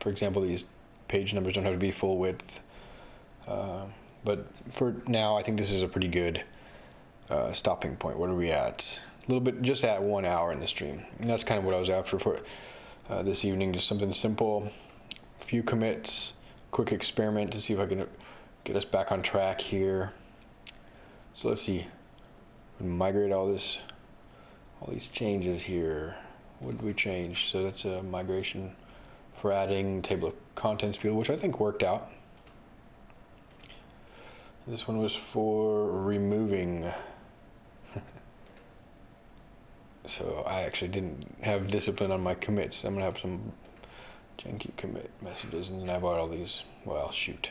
for example, these page numbers don't have to be full width. Uh, but for now, I think this is a pretty good uh, stopping point. What are we at? A little bit, just at one hour in the stream. And that's kind of what I was after for uh, this evening. Just something simple, few commits, quick experiment to see if I can get us back on track here. So let's see. migrate all this, all these changes here. What did we change? So that's a migration for adding table of contents field, which I think worked out. This one was for removing. so I actually didn't have discipline on my commits. I'm gonna have some janky commit messages and then I bought all these. Well, shoot.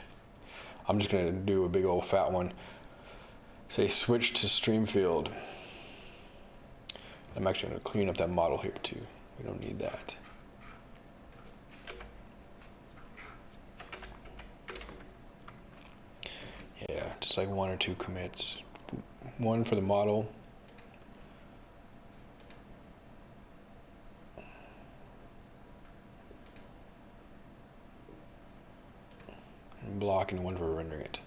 I'm just gonna do a big old fat one. Say switch to stream field. I'm actually gonna clean up that model here too. We don't need that. Yeah, just like one or two commits. One for the model. Block and one for rendering it.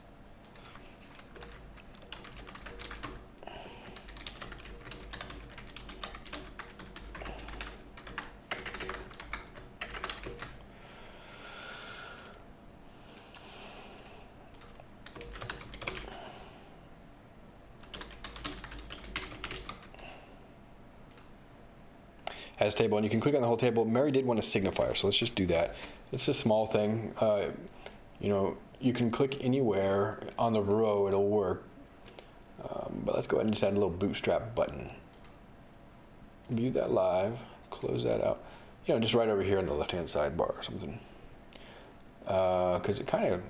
as table, and you can click on the whole table. Mary did want a signifier, so let's just do that. It's a small thing. Uh, you know, you can click anywhere on the row, it'll work. Um, but let's go ahead and just add a little bootstrap button. View that live, close that out. You know, just right over here on the left-hand sidebar or something. Because uh, it kind of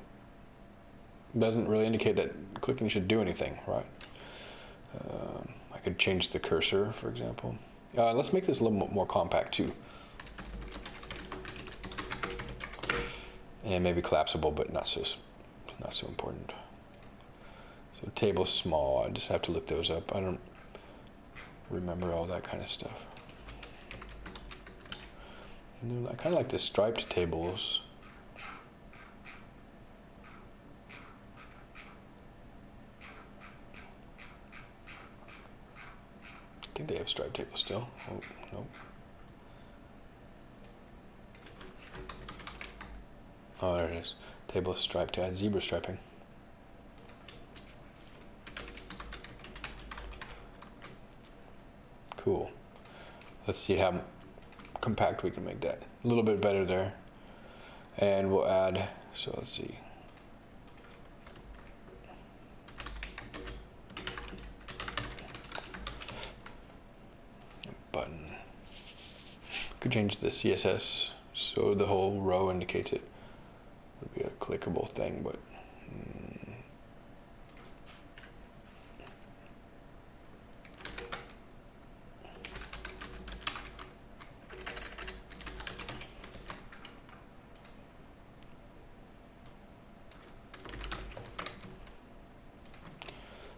doesn't really indicate that clicking should do anything, right? Um, I could change the cursor, for example. Uh, let's make this a little more compact too. And maybe collapsible, but not so, not so important. So table small, I just have to look those up. I don't remember all that kind of stuff. And I kind of like the striped tables. I think they have striped table still. Oh, no. Oh, there it is. Table stripe to add zebra striping. Cool. Let's see how compact we can make that. A little bit better there. And we'll add, so let's see. Button. could change the CSS so the whole row indicates it. Clickable thing, but. Mm.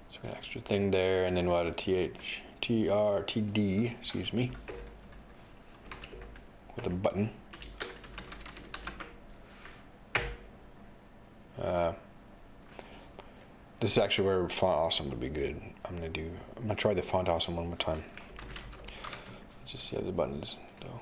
So an extra thing there, and then we'll add a th, excuse me with a button. This is actually where font awesome would be good. I'm gonna do. I'm gonna try the font awesome one more time. Let's just see how the buttons though.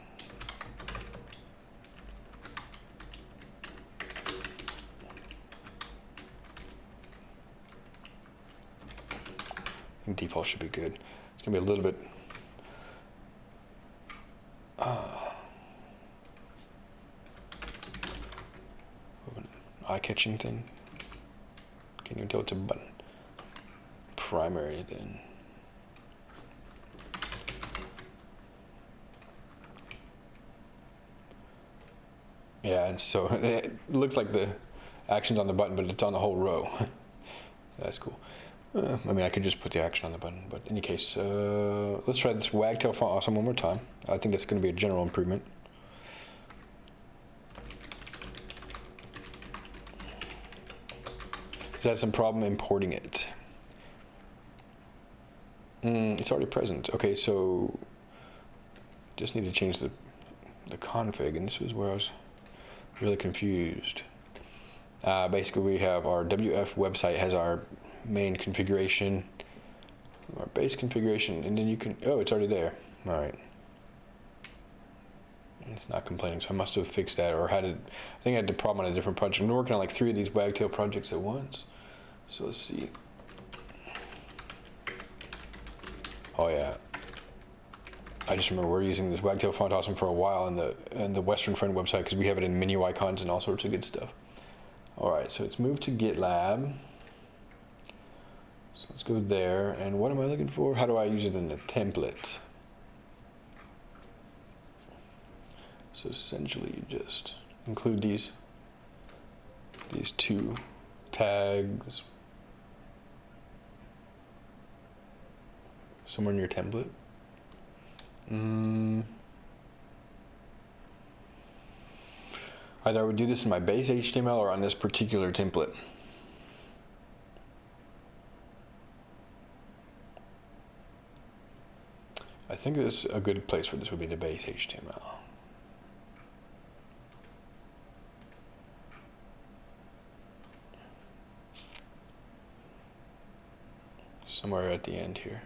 Default should be good. It's gonna be a little bit. Uh, eye-catching thing. You it's a button? Primary then. Yeah, and so it looks like the action's on the button, but it's on the whole row. That's cool. Uh, I mean, I could just put the action on the button, but in any case, uh, let's try this wagtail font awesome one more time. I think that's going to be a general improvement. Had some problem importing it. Mm, it's already present. Okay, so just need to change the, the config, and this was where I was really confused. Uh, basically, we have our WF website has our main configuration, our base configuration, and then you can, oh, it's already there. All right. It's not complaining, so I must have fixed that or had it, I think I had the problem on a different project. I'm working on like three of these Wagtail projects at once. So let's see. Oh yeah. I just remember we're using this Wagtail font awesome for a while in the in the Western Friend website because we have it in menu icons and all sorts of good stuff. All right, so it's moved to GitLab. So let's go there. And what am I looking for? How do I use it in a template? So essentially, you just include these these two tags somewhere in your template. Mm. Either I would do this in my base HTML or on this particular template. I think this is a good place for this would be the base HTML. Somewhere at the end here.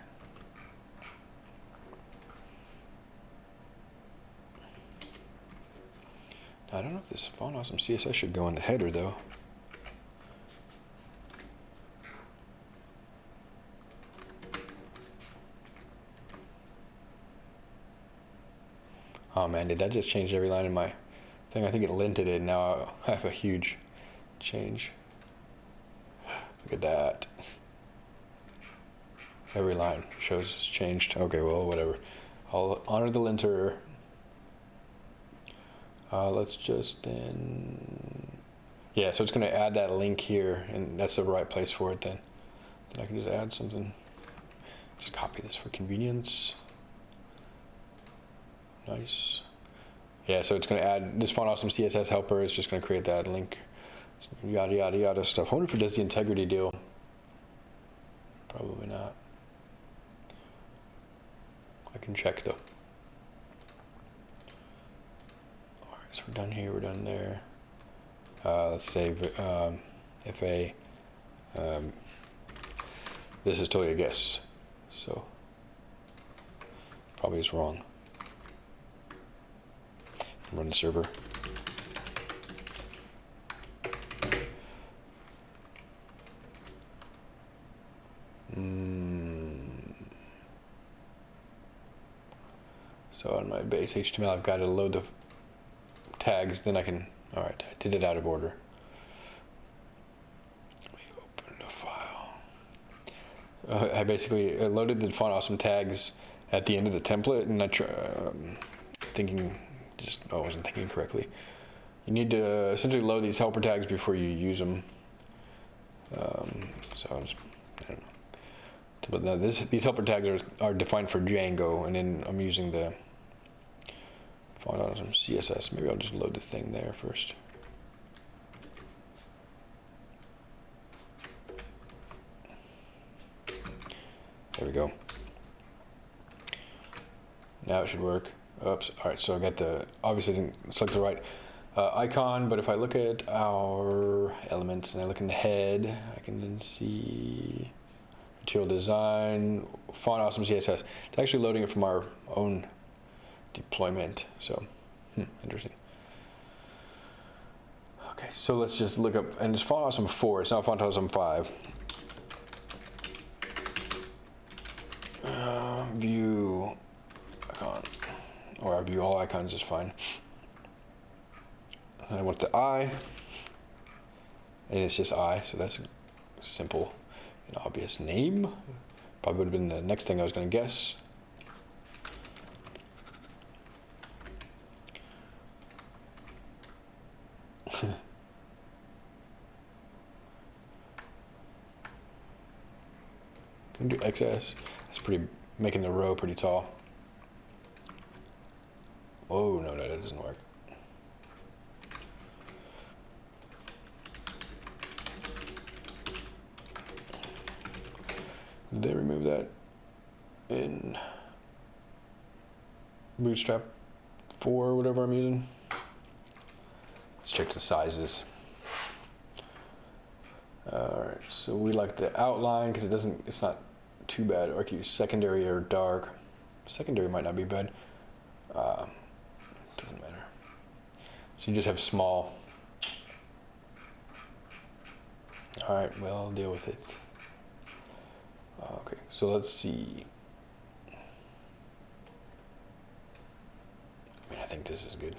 I don't know if this font awesome CSS should go in the header though. Oh man, did that just change every line in my thing? I think it linted it, now I have a huge change. Look at that. Every line shows it's changed. Okay, well, whatever. I'll honor the linter uh, let's just then, yeah, so it's going to add that link here, and that's the right place for it then. Then I can just add something. Just copy this for convenience. Nice. Yeah, so it's going to add this font awesome CSS helper is just going to create that link. Yada, yada, yada stuff. I wonder if it does the integrity deal. Probably not. I can check though. So we're done here, we're done there. Uh, let's say um, FA. Um, this is totally a guess, so probably is wrong. Run the server. Mm. So on my base HTML, I've got to load the tags, then I can, all right, I did it out of order. Let me open the file. Uh, I basically loaded the font awesome tags at the end of the template and I try, um, thinking, just, I wasn't thinking correctly. You need to essentially load these helper tags before you use them. Um, so I, just. But now this, these helper tags are, are defined for Django, and then I'm using the Font awesome CSS. Maybe I'll just load the thing there first. There we go. Now it should work. Oops. All right. So I got the obviously didn't select the right uh, icon, but if I look at our elements and I look in the head, I can then see material design, font awesome CSS. It's actually loading it from our own deployment. So, hmm, interesting. Okay, so let's just look up, and it's awesome 4, it's not awesome 5. Uh, view icon, or view all icons is fine. And I want the I, and it's just I, so that's a simple and obvious name. Probably would have been the next thing I was going to guess. Can. That's pretty, making the row pretty tall. Oh, no, no, that doesn't work. Did they remove that in Bootstrap 4 or whatever I'm using? Let's check the sizes. All right, so we like the outline because it doesn't, it's not too bad. Or I could use secondary or dark. Secondary might not be bad. Uh, doesn't matter. So you just have small. All right, well, I'll deal with it. Uh, okay, so let's see. I mean, I think this is good.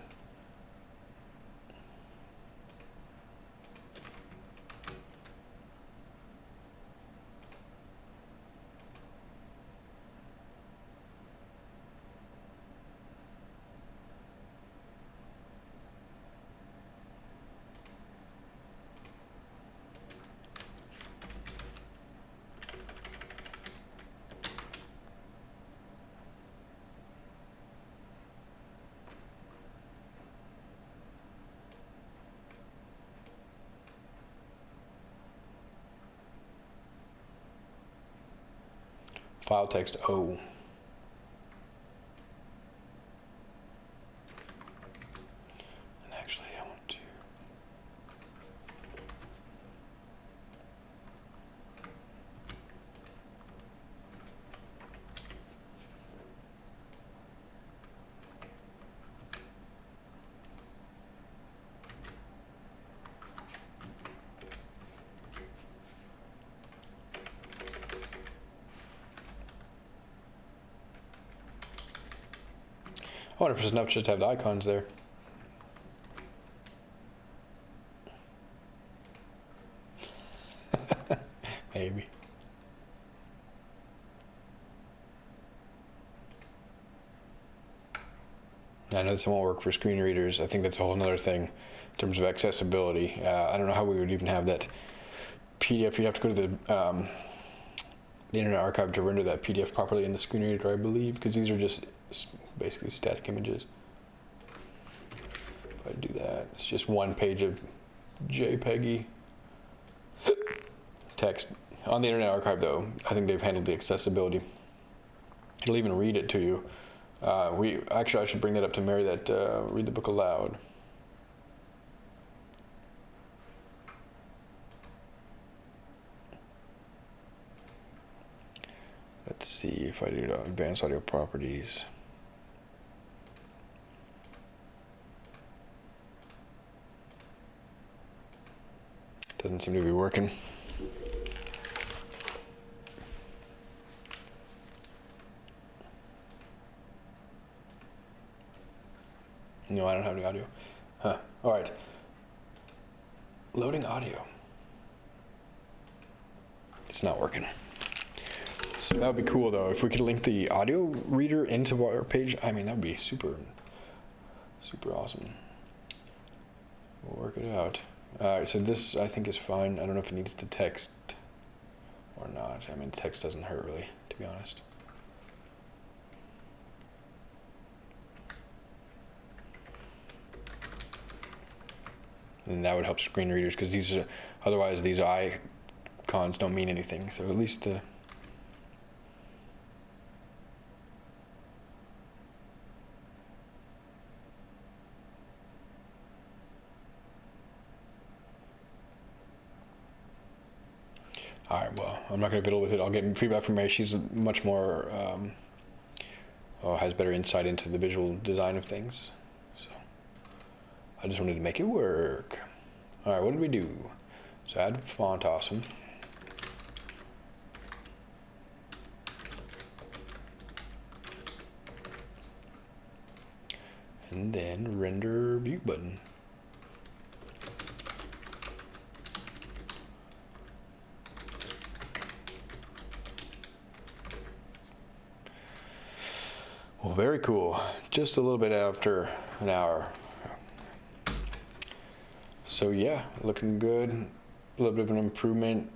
File text O. And actually, I want to. I wonder if it's enough just to have the icons there. Maybe. I know this won't work for screen readers. I think that's a whole other thing in terms of accessibility. Uh, I don't know how we would even have that PDF. You'd have to go to the, um, the Internet Archive to render that PDF properly in the screen reader, I believe, because these are just basically static images. If I do that, it's just one page of JPEGy text. On the Internet Archive, though, I think they've handled the accessibility. It'll even read it to you. Uh, we actually, I should bring that up to Mary. That uh, read the book aloud. Let's see if I do advanced audio properties. Doesn't seem to be working. No, I don't have any audio. Huh. All right. Loading audio. It's not working. So that would be cool though. If we could link the audio reader into our page, I mean, that would be super, super awesome. We'll work it out. All right, so this I think is fine. I don't know if it needs to text or not. I mean, text doesn't hurt really, to be honest. And that would help screen readers because these are, otherwise these icons don't mean anything. So at least the All right, well, I'm not going to fiddle with it. I'll get feedback from Mary. She's much more, um, has better insight into the visual design of things. So I just wanted to make it work. All right, what did we do? So add font awesome. And then render view button. Very cool. Just a little bit after an hour. So yeah, looking good. A little bit of an improvement.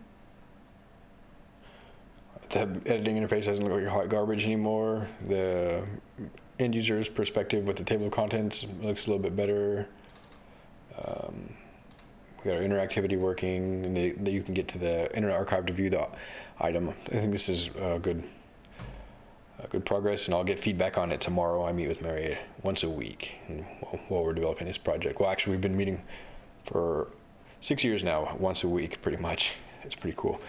The editing interface doesn't look like hot garbage anymore. The end user's perspective with the table of contents looks a little bit better. Um, we got our interactivity working, and the, you can get to the Internet Archive to view the item. I think this is uh, good uh, good progress, and I'll get feedback on it tomorrow. I meet with Mary once a week while we're developing this project. Well, actually, we've been meeting for six years now, once a week, pretty much. It's pretty cool.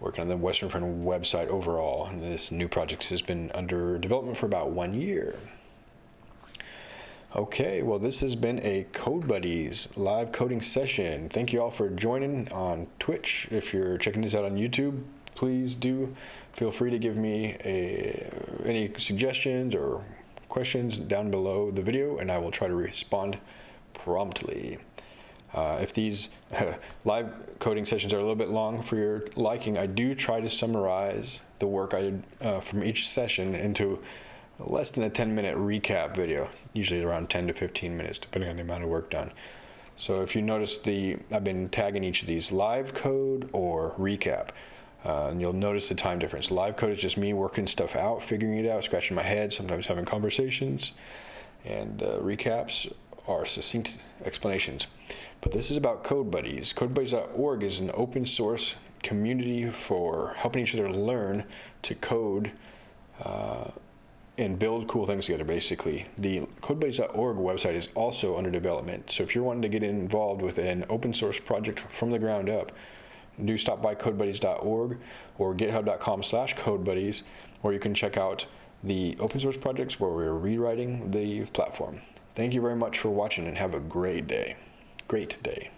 Working on the Western Friend website overall, and this new project has been under development for about one year. Okay, well, this has been a Code Buddies live coding session. Thank you all for joining on Twitch. If you're checking this out on YouTube, please do feel free to give me a, any suggestions or questions down below the video and I will try to respond promptly. Uh, if these live coding sessions are a little bit long for your liking, I do try to summarize the work I did uh, from each session into less than a 10 minute recap video, usually around 10 to 15 minutes, depending on the amount of work done. So if you notice the, I've been tagging each of these live code or recap. Uh, and you'll notice the time difference. Live code is just me working stuff out, figuring it out, scratching my head, sometimes having conversations. And uh, recaps are succinct explanations. But this is about Code Buddies. CodeBuddies.org is an open source community for helping each other learn to code uh, and build cool things together, basically. The CodeBuddies.org website is also under development. So if you're wanting to get involved with an open source project from the ground up, do stop by codebuddies.org or github.com slash codebuddies, or you can check out the open source projects where we're rewriting the platform. Thank you very much for watching and have a great day. Great day.